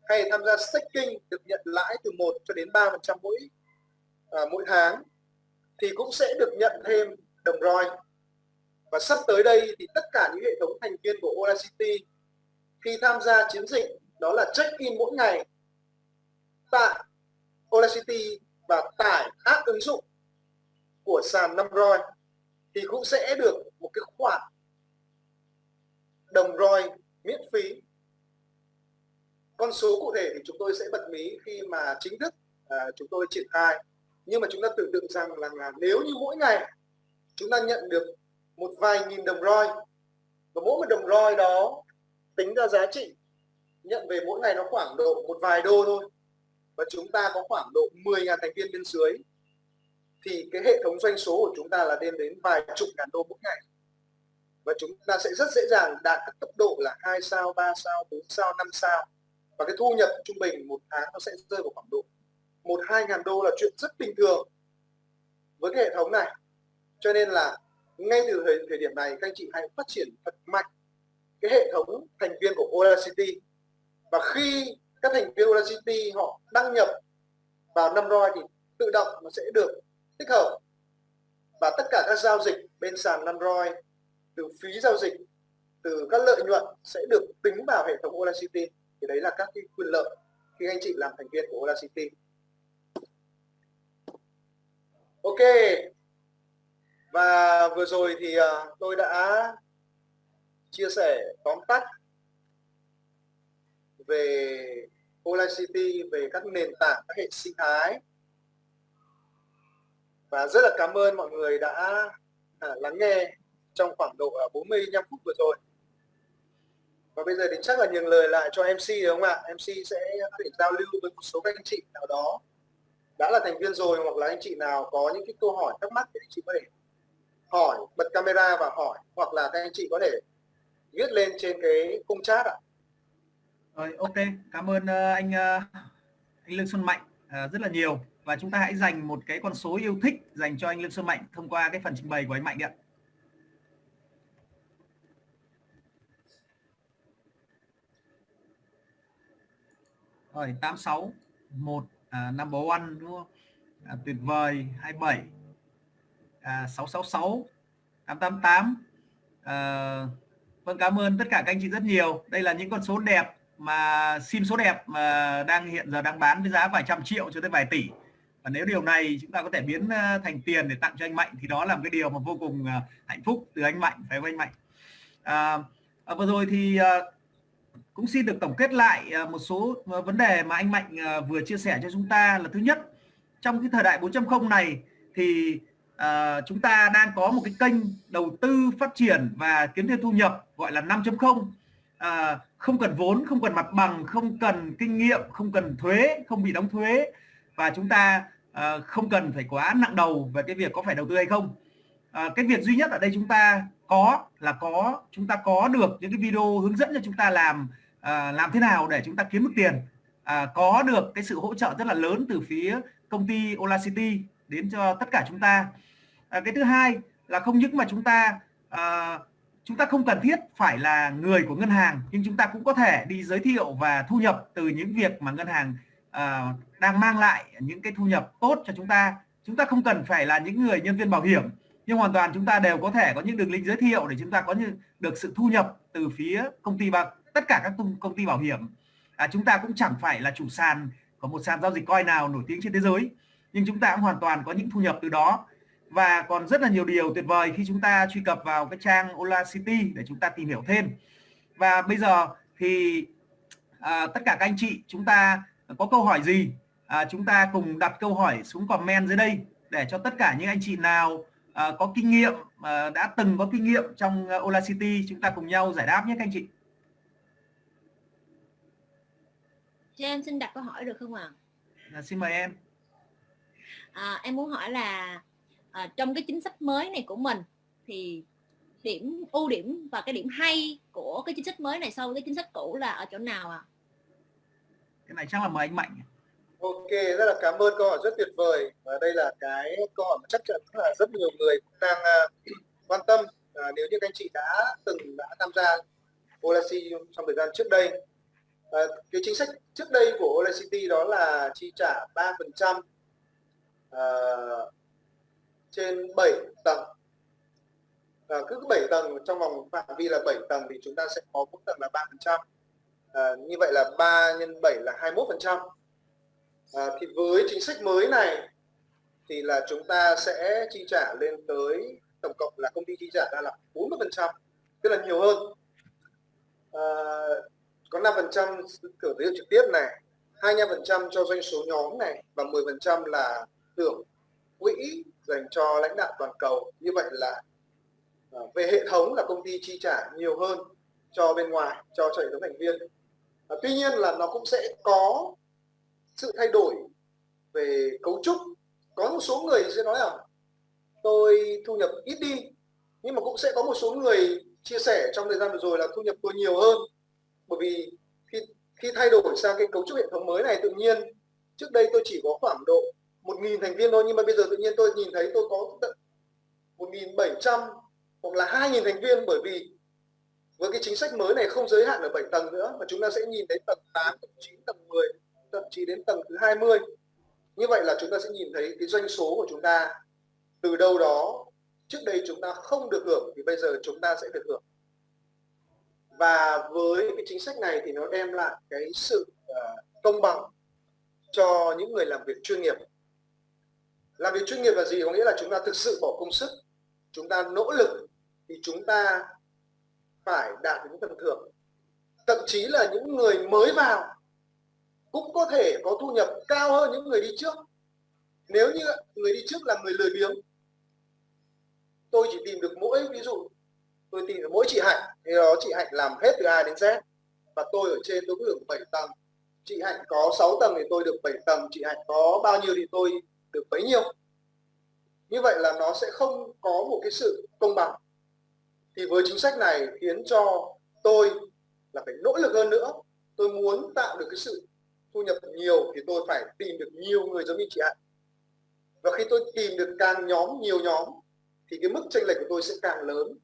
S1: Hay tham gia staking được nhận lãi từ 1 cho đến 3 phần trăm mỗi à, mỗi tháng thì cũng sẽ được nhận thêm đồng roi. Và sắp tới đây thì tất cả những hệ thống thành viên của Audacity khi tham gia chiến dịch đó là check in mỗi ngày tại Audacity và tải app ứng dụng của sàn năm roi thì cũng sẽ được một cái khoản đồng roi miễn phí. Con số cụ thể thì chúng tôi sẽ bật mí khi mà chính thức à, chúng tôi triển khai. Nhưng mà chúng ta tưởng tượng rằng là, là nếu như mỗi ngày chúng ta nhận được một vài nghìn đồng roi và mỗi một đồng roi đó tính ra giá trị nhận về mỗi ngày nó khoảng độ một vài đô thôi và chúng ta có khoảng độ 10.000 thành viên bên dưới thì cái hệ thống doanh số của chúng ta là lên đến vài chục ngàn đô mỗi ngày và chúng ta sẽ rất dễ dàng đạt các cấp độ là hai sao, 3 sao, 4 sao, 5 sao. Và cái thu nhập trung bình một tháng nó sẽ rơi vào khoảng độ một hai ngàn đô là chuyện rất bình thường với cái hệ thống này. Cho nên là ngay từ thời, thời điểm này các anh chị hãy phát triển thật mạnh cái hệ thống thành viên của Audacity và khi các thành viên Audacity họ đăng nhập vào năm roi thì tự động nó sẽ được tích hợp. Và tất cả các giao dịch bên sàn Android từ phí giao dịch từ các lợi nhuận sẽ được tính vào hệ thống Audacity thì đấy là các cái quyền lợi khi anh chị làm thành viên của Audacity ok. Và vừa rồi thì ờ, tôi đã chia sẻ tóm tắt về Audacity về các nền tảng các hệ sinh thái. Và rất là cảm ơn mọi người đã à, lắng nghe trong khoảng độ à, 45 phút vừa rồi. Và bây giờ thì chắc là nhường lời lại cho MC đúng không ạ? MC sẽ có thể giao lưu với một số các anh chị nào đó. Đã là thành viên rồi hoặc là anh chị nào có những cái câu hỏi thắc mắc thì anh chị có thể hỏi, bật camera và hỏi. Hoặc là các anh chị có thể viết lên trên cái khung chat ạ.
S2: Rồi, ok. Cảm ơn ờ, anh ờ, anh Lương Xuân Mạnh ờ, rất là nhiều. Và chúng ta hãy dành một cái con số yêu thích dành cho anh Lương Xuân Mạnh thông qua cái phần trình bày của anh Mạnh ạ. Rồi 86 1 à, number one đúng không? À, tuyệt vời 27 à, 666 888 à, vâng cảm ơn tất cả các anh chị rất nhiều. Đây là những con số đẹp mà sim số đẹp mà đang hiện giờ đang bán với giá vài trăm triệu cho tới vài tỷ. Và nếu điều này chúng ta có thể biến à, thành tiền để tặng cho anh Mạnh thì đó là một cái điều mà vô cùng à, hạnh phúc từ anh Mạnh phải không anh Mạnh? À, à, vừa rồi thì à, cũng xin được tổng kết lại ờ, một số ờ, vấn đề mà anh Mạnh ờ, vừa chia sẻ cho chúng ta. Là thứ nhất trong cái thời đại 4.0 này thì uh, chúng ta đang có một cái kênh đầu tư phát triển và kiếm thêm thu nhập gọi là 5.0 uh, không. Cần vốn không cần mặt bằng không cần kinh nghiệm không cần thuế không bị đóng thuế. Và chúng ta uh, không cần phải quá nặng đầu về cái việc có phải đầu tư hay không. Uh, cái việc duy nhất ở đây chúng ta có là có chúng ta có được những cái video hướng dẫn cho chúng ta làm à, làm thế nào để chúng ta kiếm được tiền? À, có được cái sự hỗ trợ rất là lớn từ phía công ty Ola City đến cho tất cả chúng ta. À, cái thứ hai là không những mà chúng ta à, chúng ta không cần thiết phải là người của ngân hàng nhưng chúng ta cũng có thể đi giới thiệu và thu nhập từ những việc mà ngân hàng à, đang mang lại những cái thu nhập tốt cho chúng ta. Chúng ta không cần phải là những người nhân viên bảo hiểm nhưng hoàn toàn chúng ta đều có thể có những đường link giới thiệu để chúng ta có được sự thu nhập từ phía công ty bạc tất cả các công ty bảo hiểm. À, chúng ta cũng chẳng phải là chủ sàn của một sàn giao dịch coin nào nổi tiếng trên thế giới nhưng chúng ta cũng hoàn toàn có những thu nhập từ đó. Và còn rất là nhiều điều tuyệt vời khi chúng ta truy cập vào cái trang Ola City để chúng ta tìm hiểu thêm. Và bây giờ thì à, tất cả các anh chị chúng ta có câu hỏi gì? À, chúng ta cùng đặt câu hỏi xuống comment dưới đây để cho tất cả những anh chị nào à, có kinh nghiệm à, đã từng có kinh nghiệm trong à, Ola City chúng ta cùng nhau giải đáp nhé các anh chị.
S3: Cho em xin đặt câu hỏi được không ạ?
S2: À, xin mời em.
S3: À, em muốn hỏi là à, trong cái chính sách mới này của mình thì điểm ưu điểm và cái điểm hay của cái chính sách mới này so với cái chính sách cũ là ở chỗ nào ạ? À?
S2: cái này chắc là mời anh mạnh.
S1: Ok rất là cảm ơn câu hỏi rất tuyệt vời. Và đây là cái câu hỏi mà chắc chắn là rất nhiều người cũng đang uh, quan tâm. Uh, nếu như các anh chị đã từng đã tham gia Olasi trong thời gian trước đây à, cái chính sách trước đây của Olacity đó là chi trả 3% à, ờ, trên 7 tầng. À, cứ 7 tầng trong vòng phạm vi là 7 tầng thì chúng ta sẽ có mỗi tầng là 3 phần trăm. À, như vậy là 3 nhân 7 là 21 phần trăm. À, thì với chính sách mới này thì là chúng ta sẽ chi trả lên tới tổng cộng là công ty chi trả ra là 40 phần trăm tức là nhiều hơn. À, có 5 phần trăm thưởng giới trực tiếp này 25 phần trăm cho doanh số nhóm này và 10 phần trăm là thưởng quỹ dành cho lãnh đạo toàn cầu. Như vậy là ờ, về hệ thống là công ty chi trả nhiều hơn cho bên ngoài cho cho hệ thống thành viên. À, tuy nhiên là nó cũng sẽ có sự thay đổi về cấu trúc. Có một số người sẽ nói là tôi thu nhập ít đi. Nhưng mà cũng sẽ có một số người chia sẻ trong thời gian vừa rồi là thu nhập tôi nhiều hơn bởi vì khi khi thay đổi sang cái cấu trúc hệ thống mới này tự nhiên trước đây tôi chỉ có khoảng độ 1.000 thành viên thôi nhưng mà bây giờ tự nhiên tôi nhìn thấy tôi có tận 1.700 hoặc là 2.000 thành viên. Bởi vì với cái chính sách mới này không giới hạn ở 7 tầng nữa mà chúng ta sẽ nhìn thấy tầng 8, tầng 9, tầng 10 thậm chí đến tầng thứ 20 như vậy là chúng ta sẽ nhìn thấy cái doanh số của chúng ta từ đâu đó trước đây chúng ta không được hưởng thì bây giờ chúng ta sẽ được hưởng và với cái chính sách này thì nó đem lại cái sự uh, công bằng cho những người làm việc chuyên nghiệp. Làm việc chuyên nghiệp là gì? Có nghĩa là chúng ta thực sự bỏ công sức chúng ta nỗ lực thì chúng ta phải đạt được những phần thưởng. Thậm chí là những người mới vào cũng có thể có thu nhập cao hơn những người đi trước. Nếu như người đi trước là người lười biếng tôi chỉ tìm được mỗi ví dụ tôi tìm được mỗi chị hạnh thì đó chị hạnh làm hết từ A đến Z. Và tôi ở trên tôi có được 7 tầng. Chị hạnh có 6 tầng thì tôi được 7 tầng. Chị hạnh có bao nhiêu thì tôi được bấy nhiêu. Như vậy là nó sẽ không có một cái sự công bằng. Thì với chính sách này khiến cho tôi là phải nỗ lực hơn nữa. Tôi muốn tạo được cái sự thu nhập nhiều thì tôi phải tìm được nhiều người giống như chị Hạnh. Và khi tôi tìm được càng nhóm, nhiều nhóm, thì cái mức chênh lệch của tôi sẽ càng lớn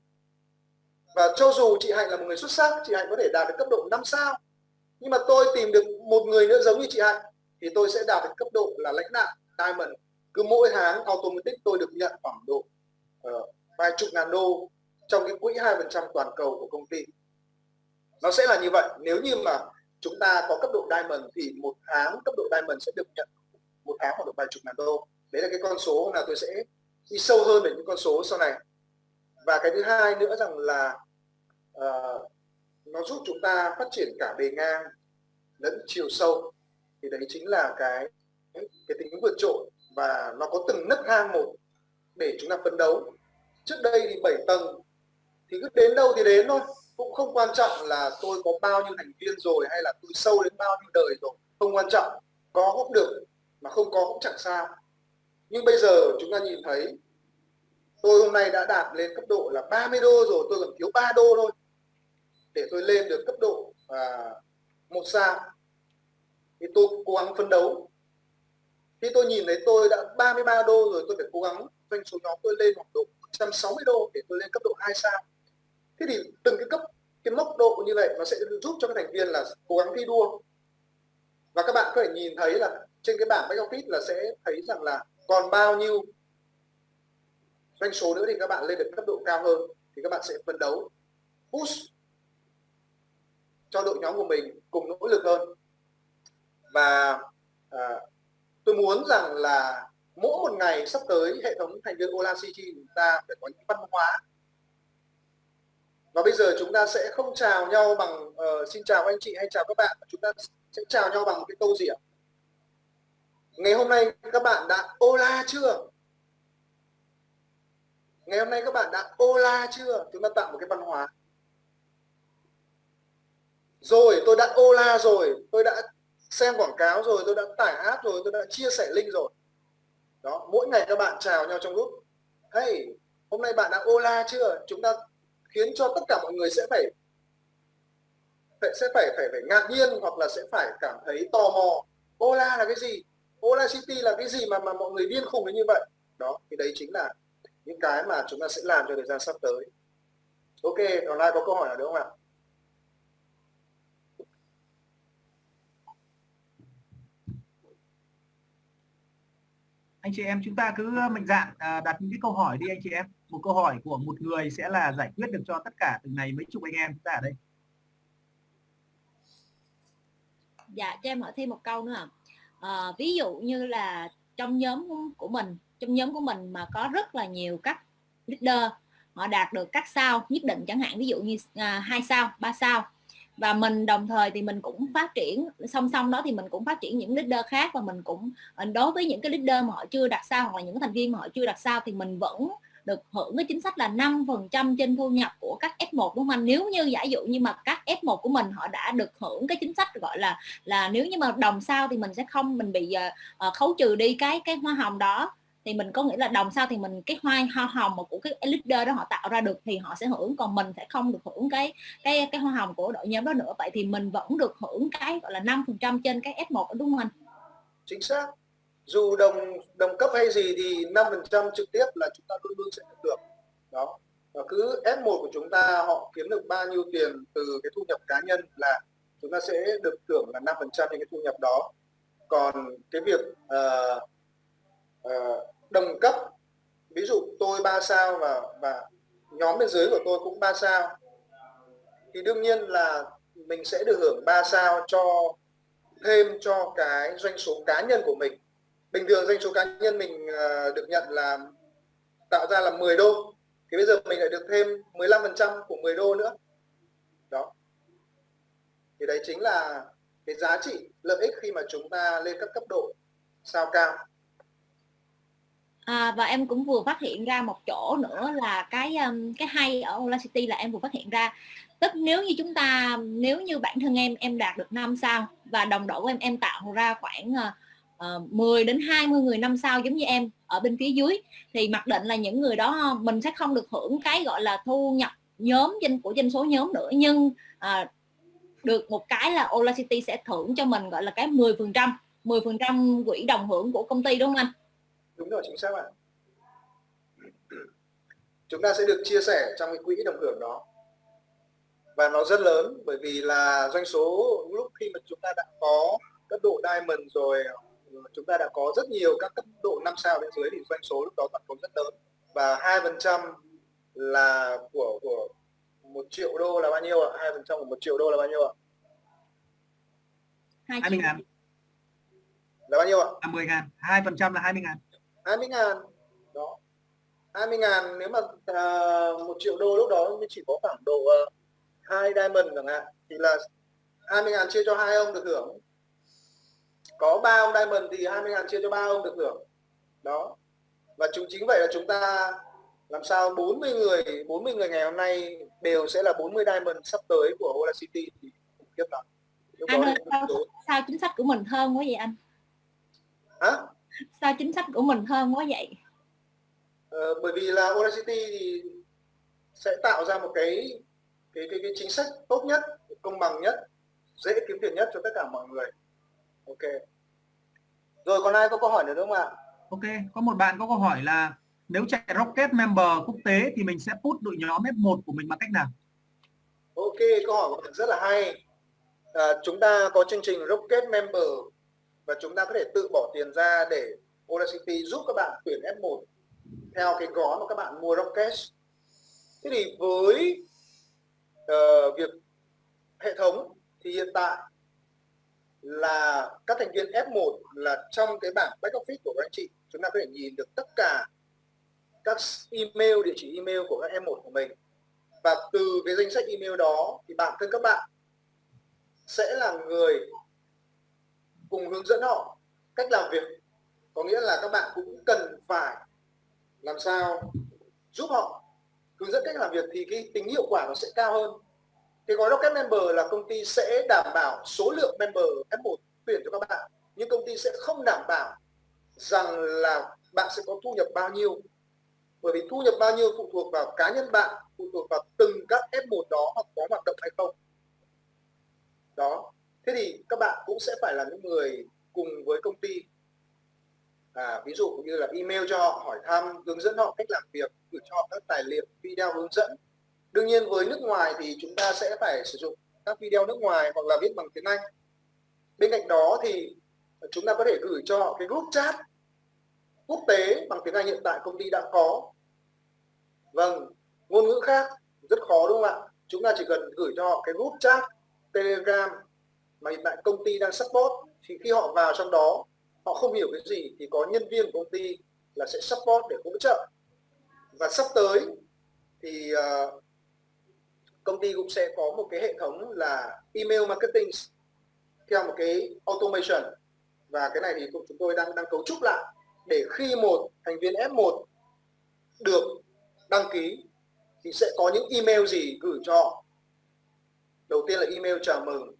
S1: và cho dù chị Hạnh là một người xuất sắc chị Hạnh có thể đạt được cấp độ 5 sao. Nhưng mà tôi tìm được một người nữa giống như chị Hạnh thì tôi sẽ đạt được cấp độ là lãnh đạo Diamond. Cứ mỗi tháng automatic tôi được nhận khoảng độ uh, vài chục ngàn đô trong cái quỹ hai phần trăm toàn cầu của công ty. Nó sẽ là như vậy. Nếu như mà chúng ta có cấp độ diamond thì một tháng cấp độ diamond sẽ được nhận một tháng khoảng độ vài chục ngàn đô. Đấy là cái con số là tôi sẽ đi sâu hơn về những con số sau này và cái thứ hai nữa rằng là uh, nó giúp chúng ta phát triển cả bề ngang lẫn chiều sâu. Thì đấy chính là cái cái tính vượt trội và nó có từng nấc thang một để chúng ta phấn đấu. Trước đây thì 7 tầng thì cứ đến đâu thì đến thôi. Cũng không quan trọng là tôi có bao nhiêu thành viên rồi hay là tôi sâu đến bao nhiêu đời rồi. Không quan trọng có cũng được mà không có cũng chẳng sao. Nhưng bây giờ chúng ta nhìn thấy tôi hôm nay đã đạt lên cấp độ là 30 đô rồi tôi còn thiếu 3 đô thôi. Để tôi lên được cấp độ à, một sao thì tôi cố gắng phấn đấu. Khi tôi nhìn thấy tôi đã 33 đô rồi tôi phải cố gắng doanh số nhóm tôi lên khoảng độ 160 đô để tôi lên cấp độ 2 sao thế thì từng cái cấp cái mốc độ như vậy nó sẽ giúp cho các thành viên là cố gắng thi đua. Và các bạn có thể nhìn thấy là trên cái bảng back office là sẽ thấy rằng là còn bao nhiêu doanh số nữa thì các bạn lên được cấp độ cao hơn thì các bạn sẽ phấn đấu push cho đội nhóm của mình cùng nỗ lực hơn. Và à, tôi muốn rằng là mỗi một ngày sắp tới hệ thống thành viên Ola CG chúng ta phải có những văn hóa. Và bây giờ chúng ta sẽ không chào nhau bằng uh, xin chào anh chị hay chào các bạn chúng ta sẽ chào nhau bằng một cái câu gì ạ ngày hôm nay các bạn đã Ola chưa? Ngày hôm nay các bạn đã Ola chưa? Chúng ta tạo một cái văn hóa. Rồi, tôi đã Ola rồi. Tôi đã xem quảng cáo rồi. Tôi đã tải app rồi. Tôi đã chia sẻ link rồi. Đó, mỗi ngày các bạn chào nhau trong group. Hey, hôm nay bạn đã Ola chưa? Chúng ta khiến cho tất cả mọi người sẽ phải phải, sẽ phải phải phải ngạc nhiên hoặc là sẽ phải cảm thấy tò mò. Ola là cái gì? Ola City là cái gì mà mà mọi người điên khùng đến như vậy? Đó, thì đấy chính là những cái mà chúng ta sẽ làm cho thời gian sắp tới. Ok còn ai có câu hỏi nào nữa không ạ?
S2: Anh chị em chúng ta cứ mạnh dạn à, đặt những cái câu hỏi đi anh chị em. Một câu hỏi của một người sẽ là giải quyết được cho tất cả từng này mấy chục anh em. Chúng ta ở đây.
S3: Dạ cho em hỏi thêm một câu nữa à, ví dụ như là trong nhóm của mình trong nhóm của mình mà có rất là nhiều các leader họ đạt được các sao nhất định chẳng hạn ví dụ như à, hai sao ba sao và mình đồng thời thì mình cũng phát triển song song đó thì mình cũng phát triển những leader khác và mình cũng ờ, đối với những cái leader mà họ chưa đặt sao hoặc là những thành viên mà họ chưa đặt sao thì mình vẫn được hưởng cái chính sách là 5% trên thu nhập của các F1 đúng không anh? Nếu như giả dụ như mà các F1 của mình họ đã được hưởng cái chính sách gọi là là nếu như mà đồng sao thì mình sẽ không mình bị uh, khấu trừ đi cái cái hoa hồng đó thì mình có nghĩa là đồng sao thì mình cái hoa hoa hồng mà của cái leader đó họ tạo ra được thì họ sẽ hưởng còn mình sẽ không được hưởng cái cái cái hoa hồng của đội nhóm đó nữa. Vậy thì mình vẫn được hưởng cái gọi là 5% trên cái F1 đúng không anh?
S1: Chính xác. Dù đồng đồng cấp hay gì thì 5% trực tiếp là chúng ta luôn luôn sẽ được. Đó. Và cứ F1 của chúng ta họ kiếm được bao nhiêu tiền từ cái thu nhập cá nhân là chúng ta sẽ được thưởng là 5% trên cái thu nhập đó. Còn cái việc uh, uh, đồng cấp ví dụ tôi 3 sao và và nhóm bên dưới của tôi cũng 3 sao. Thì đương nhiên là mình sẽ được hưởng 3 sao cho thêm cho cái doanh số cá nhân của mình. Bình thường doanh số cá nhân mình ờ, được nhận là tạo ra là 10 đô thì bây giờ mình lại được thêm 15% của 10 đô nữa. Đó. Thì đấy chính là cái giá trị lợi ích khi mà chúng ta lên các cấp độ sao cao.
S3: À, và em cũng vừa phát hiện ra một chỗ nữa là cái um, cái hay ở Audacity là em vừa phát hiện ra. Tức nếu như chúng ta nếu như bản thân em em đạt được 5 sao và đồng đội của em em tạo ra khoảng ờ, ờ, uh, 10 đến 20 người năm sao giống như em ở bên phía dưới thì mặc định là những người đó ờ, mình sẽ không được hưởng cái gọi là thu nhập nhóm danh của danh số nhóm nữa. Nhưng uh, được một cái là Olacity sẽ thưởng cho mình gọi là cái 10 phần trăm 10 phần trăm quỹ đồng hưởng của công ty đúng không anh?
S1: Đúng rồi chính xác ạ. Chúng ta sẽ được chia sẻ trong cái quỹ đồng hưởng đó. Và nó rất lớn bởi vì là doanh số lúc khi mà chúng ta đã có cấp độ diamond rồi chúng ta đã có rất nhiều các cấp độ 5 sao bên dưới thì doanh số lúc đó toàn cầu rất lớn. Và hai phần trăm là của của một triệu đô là bao nhiêu ạ? Hai phần trăm của một triệu đô là bao nhiêu ạ?
S2: hai mươi ngàn.
S1: Là bao nhiêu ạ?
S2: Là 10 ngàn, hai phần trăm là 20 ngàn
S1: 20 ngàn. Đó. 20 ngàn nếu mà uh, một triệu đô lúc đó mới chỉ có khoảng độ uh, hai diamond chẳng hạn thì là 20 ngàn chia cho hai ông được hưởng. Có ba ông diamond thì 20 ngàn chia cho ba ông được hưởng. Đó. Và chúng chính vậy là chúng ta làm sao 40 người 40 người ngày hôm nay đều sẽ là 40 diamond sắp tới của Ola City thì tiếp lắm
S3: anh ơi, sao, sao chính sách của mình hơn quá vậy anh?
S1: Hả
S3: sao chính sách của mình hơn quá vậy?
S1: Ờ, bởi vì là Ola City thì sẽ tạo ra một cái cái cái, cái chính sách tốt nhất công bằng nhất dễ kiếm tiền nhất cho tất cả mọi người. Ok. Rồi còn ai có câu hỏi nữa không ạ?
S2: Ok có một bạn có câu hỏi là nếu chạy rocket member quốc tế thì mình sẽ put đội nhóm F1 của mình bằng cách nào?
S1: Ok câu hỏi của bạn rất là hay. À, chúng ta có chương trình rocket member và chúng ta có thể tự bỏ tiền ra để Audacity giúp các bạn tuyển F1 theo cái gói mà các bạn mua rocket. Thế thì với uh, việc hệ thống thì hiện tại là các thành viên F1 là trong cái bảng back office của các anh chị chúng ta có thể nhìn được tất cả các email địa chỉ email của các F1 của mình. Và từ cái danh sách email đó thì bản thân các bạn sẽ là người cùng hướng dẫn họ cách làm việc. Có nghĩa là các bạn cũng cần phải làm sao giúp họ hướng dẫn cách làm việc thì cái tính hiệu quả nó sẽ cao hơn. Cái gói Rocket Member là công ty sẽ đảm bảo số lượng member F1 tuyển cho các bạn, nhưng công ty sẽ không đảm bảo rằng là bạn sẽ có thu nhập bao nhiêu. Bởi vì thu nhập bao nhiêu phụ thuộc vào cá nhân bạn, phụ thuộc vào từng các F1 đó hoặc có hoạt động hay không. Đó thế thì các bạn cũng sẽ phải là những người cùng với công ty. À, ví dụ như là email cho họ hỏi thăm hướng dẫn họ cách làm việc gửi cho họ các tài liệu video hướng dẫn. Đương nhiên với nước ngoài thì chúng ta sẽ phải sử dụng các video nước ngoài hoặc là viết bằng tiếng Anh. Bên cạnh đó thì chúng ta có thể gửi cho họ cái group chat quốc tế bằng tiếng Anh hiện tại công ty đã có. Vâng ngôn ngữ khác rất khó đúng không ạ? Chúng ta chỉ cần gửi cho họ cái group chat telegram mà hiện tại công ty đang support thì khi họ vào trong đó họ không hiểu cái gì thì có nhân viên của công ty là sẽ support để hỗ trợ. Và sắp tới thì uh, công ty cũng sẽ có một cái hệ thống là email marketing theo một cái automation. Và cái này thì chúng tôi đang đang cấu trúc lại để khi một thành viên F1 được đăng ký thì sẽ có những email gì gửi cho họ. Đầu tiên là email chào mừng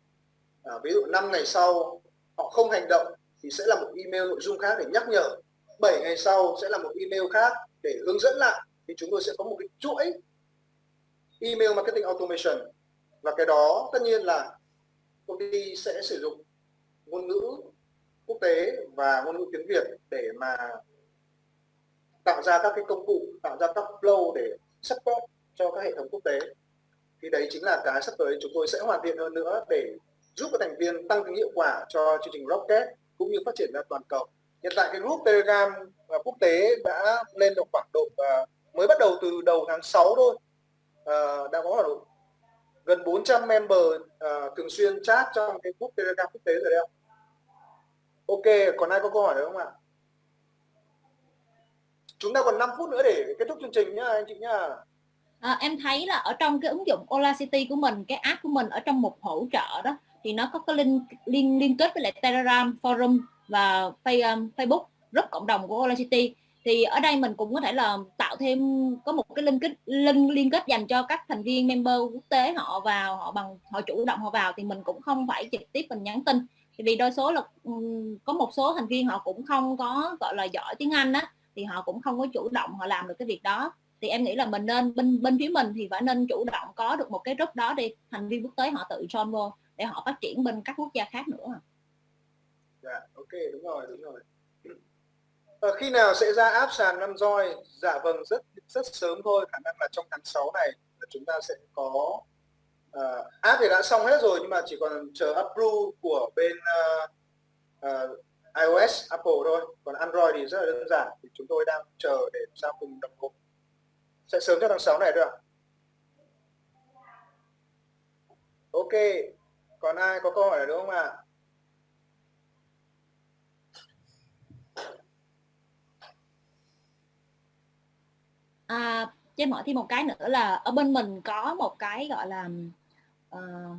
S1: à, ví dụ 5 ngày sau họ không hành động thì sẽ là một email nội dung khác để nhắc nhở. 7 ngày sau sẽ là một email khác để hướng dẫn lại. Thì chúng tôi sẽ có một cái chuỗi email marketing automation. Và cái đó tất nhiên là công ty sẽ sử dụng ngôn ngữ quốc tế và ngôn ngữ tiếng Việt để mà tạo ra các cái công cụ tạo ra các flow để support cho các hệ thống quốc tế. Thì đấy chính là cái sắp tới chúng tôi sẽ hoàn thiện hơn nữa để giúp các thành viên tăng tính hiệu quả cho chương trình Rocket cũng như phát triển ra toàn cầu hiện tại cái group Telegram à, quốc tế đã lên được khoảng độ à, mới bắt đầu từ đầu tháng 6 thôi à, đã có khoảng độ gần 400 member thường xuyên chat trong cái group Telegram quốc tế rồi đấy Ok, còn ai có câu hỏi nữa không ạ? Chúng ta còn 5 phút nữa để kết thúc chương trình nhá anh chị nhá.
S3: À, em thấy là ở trong cái ứng dụng Ola City của mình, cái app của mình ở trong mục hỗ trợ đó thì nó có cái link liên liên kết với lại Telegram, forum và um, Facebook group cộng đồng của Ola City. Thì ở đây mình cũng có thể là tạo thêm có một cái link kết link liên kết dành cho các thành viên member quốc tế họ vào họ bằng họ chủ động họ vào thì mình cũng không phải trực tiếp mình nhắn tin. Vì đôi số là ừ, có một số thành viên họ cũng không có gọi là giỏi tiếng Anh á thì họ cũng không có chủ động họ làm được cái việc đó. Thì em nghĩ là mình nên bên bên phía mình thì phải nên chủ động có được một cái group đó đi. Thành viên quốc tế họ tự join vô để họ phát triển bên các quốc gia khác nữa à?
S1: dạ ok đúng rồi đúng rồi. À, khi nào sẽ ra áp sàn năm roi dạ vâng rất rất sớm thôi khả năng là trong tháng 6 này chúng ta sẽ có uh, app thì đã xong hết rồi nhưng mà chỉ còn chờ approve của bên uh, uh, iOS Apple thôi. Còn Android thì rất là đơn giản thì chúng tôi đang chờ để sao cùng đồng bộ. Sẽ sớm cho tháng 6 này được ạ. Ok còn ai có câu hỏi nào nữa không ạ
S3: à? cho em hỏi thêm một cái nữa là ở bên mình có một cái gọi là uh,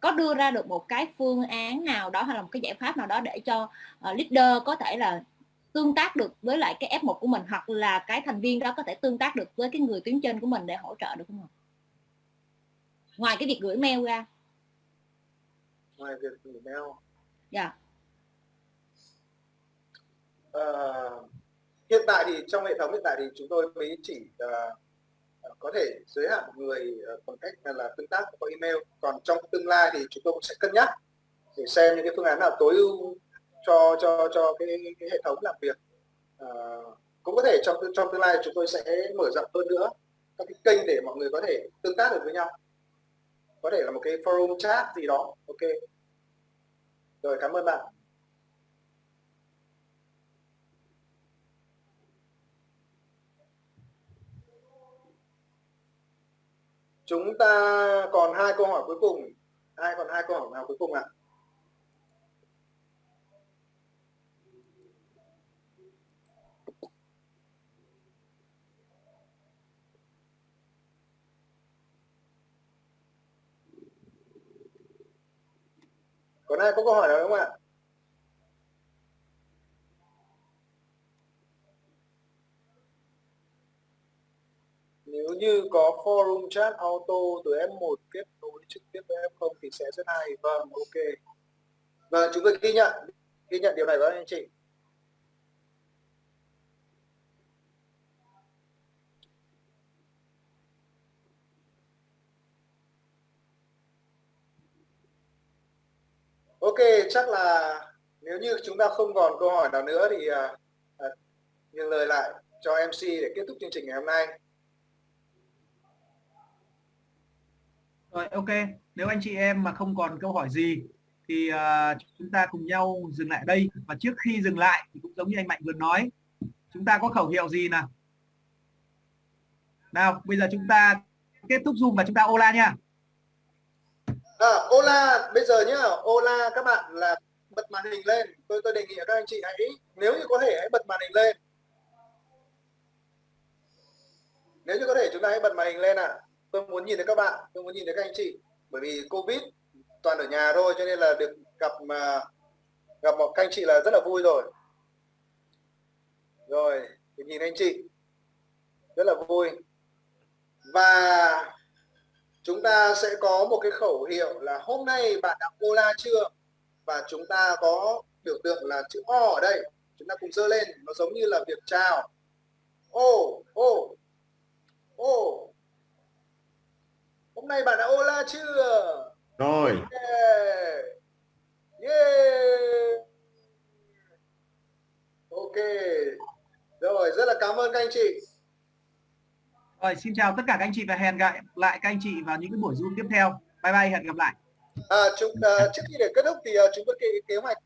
S3: có đưa ra được một cái phương án nào đó hay là một cái giải pháp nào đó để cho uh, leader có thể là tương tác được với lại cái F1 của mình hoặc là cái thành viên đó có thể tương tác được với cái người tuyến trên của mình để hỗ trợ được không ạ? Ngoài cái việc gửi mail ra.
S1: Ngoài việc gửi mail.
S3: Dạ.
S1: Uh, hiện tại thì trong hệ thống hiện tại thì chúng tôi mới chỉ uh, có thể giới hạn người uh, bằng cách là tương tác qua email còn trong tương lai thì chúng tôi cũng sẽ cân nhắc để xem những cái phương án nào tối ưu cho cho cho cái, cái hệ thống làm việc uh, cũng có thể trong trong tương lai chúng tôi sẽ mở rộng hơn nữa các cái kênh để mọi người có thể tương tác được với nhau có thể là một cái forum chat gì đó. Ok. Rồi, cảm ơn bạn. Chúng ta còn hai câu hỏi cuối cùng. Ai còn hai câu hỏi nào cuối cùng ạ? à? Còn ai có câu hỏi nào không ạ? Nếu như có forum chat auto từ F1 kết nối trực tiếp với F0 thì sẽ rất hay. Vâng ok. Vâng, chúng tôi ghi nhận ghi nhận điều này với anh chị. Ok, chắc là nếu như chúng ta không còn câu hỏi nào nữa thì à, à, uh, nhường lời lại cho MC để kết thúc chương trình ngày hôm nay.
S2: Rồi ok, nếu anh chị em mà không còn câu hỏi gì thì uh, chúng ta cùng nhau dừng lại đây. Và trước khi dừng lại thì cũng giống như anh Mạnh vừa nói chúng ta có khẩu hiệu gì nào? Nào bây giờ chúng ta kết thúc zoom và chúng ta ola nha
S1: à, ola bây giờ nhá. Ola các bạn là bật màn hình lên. Tôi tôi đề nghị các anh chị hãy nếu như có thể hãy bật màn hình lên. Nếu như có thể chúng ta hãy bật màn hình lên ạ. À. tôi muốn nhìn thấy các bạn tôi muốn nhìn thấy các anh chị. Bởi vì covid toàn ở nhà thôi cho nên là được gặp mà gặp một các anh chị là rất là vui rồi. Rồi nhìn anh chị. Rất là vui. Và chúng ta sẽ có một cái khẩu hiệu là hôm nay bạn đã cô la chưa? Và chúng ta có biểu tượng là chữ O ở đây. Chúng ta cùng dơ lên nó giống như là việc chào. Ô ô ô hôm nay bạn đã ô la chưa?
S4: Rồi.
S1: Yeah. yeah. ok. Rồi rất là cảm ơn các anh chị
S2: rồi xin chào tất cả các anh chị và hẹn gặp lại các anh chị vào những cái buổi zoom tiếp theo. Bye bye hẹn gặp lại.
S1: À, chúng, uh, trước khi để kết thúc thì uh, chúng tôi kế, kế hoạch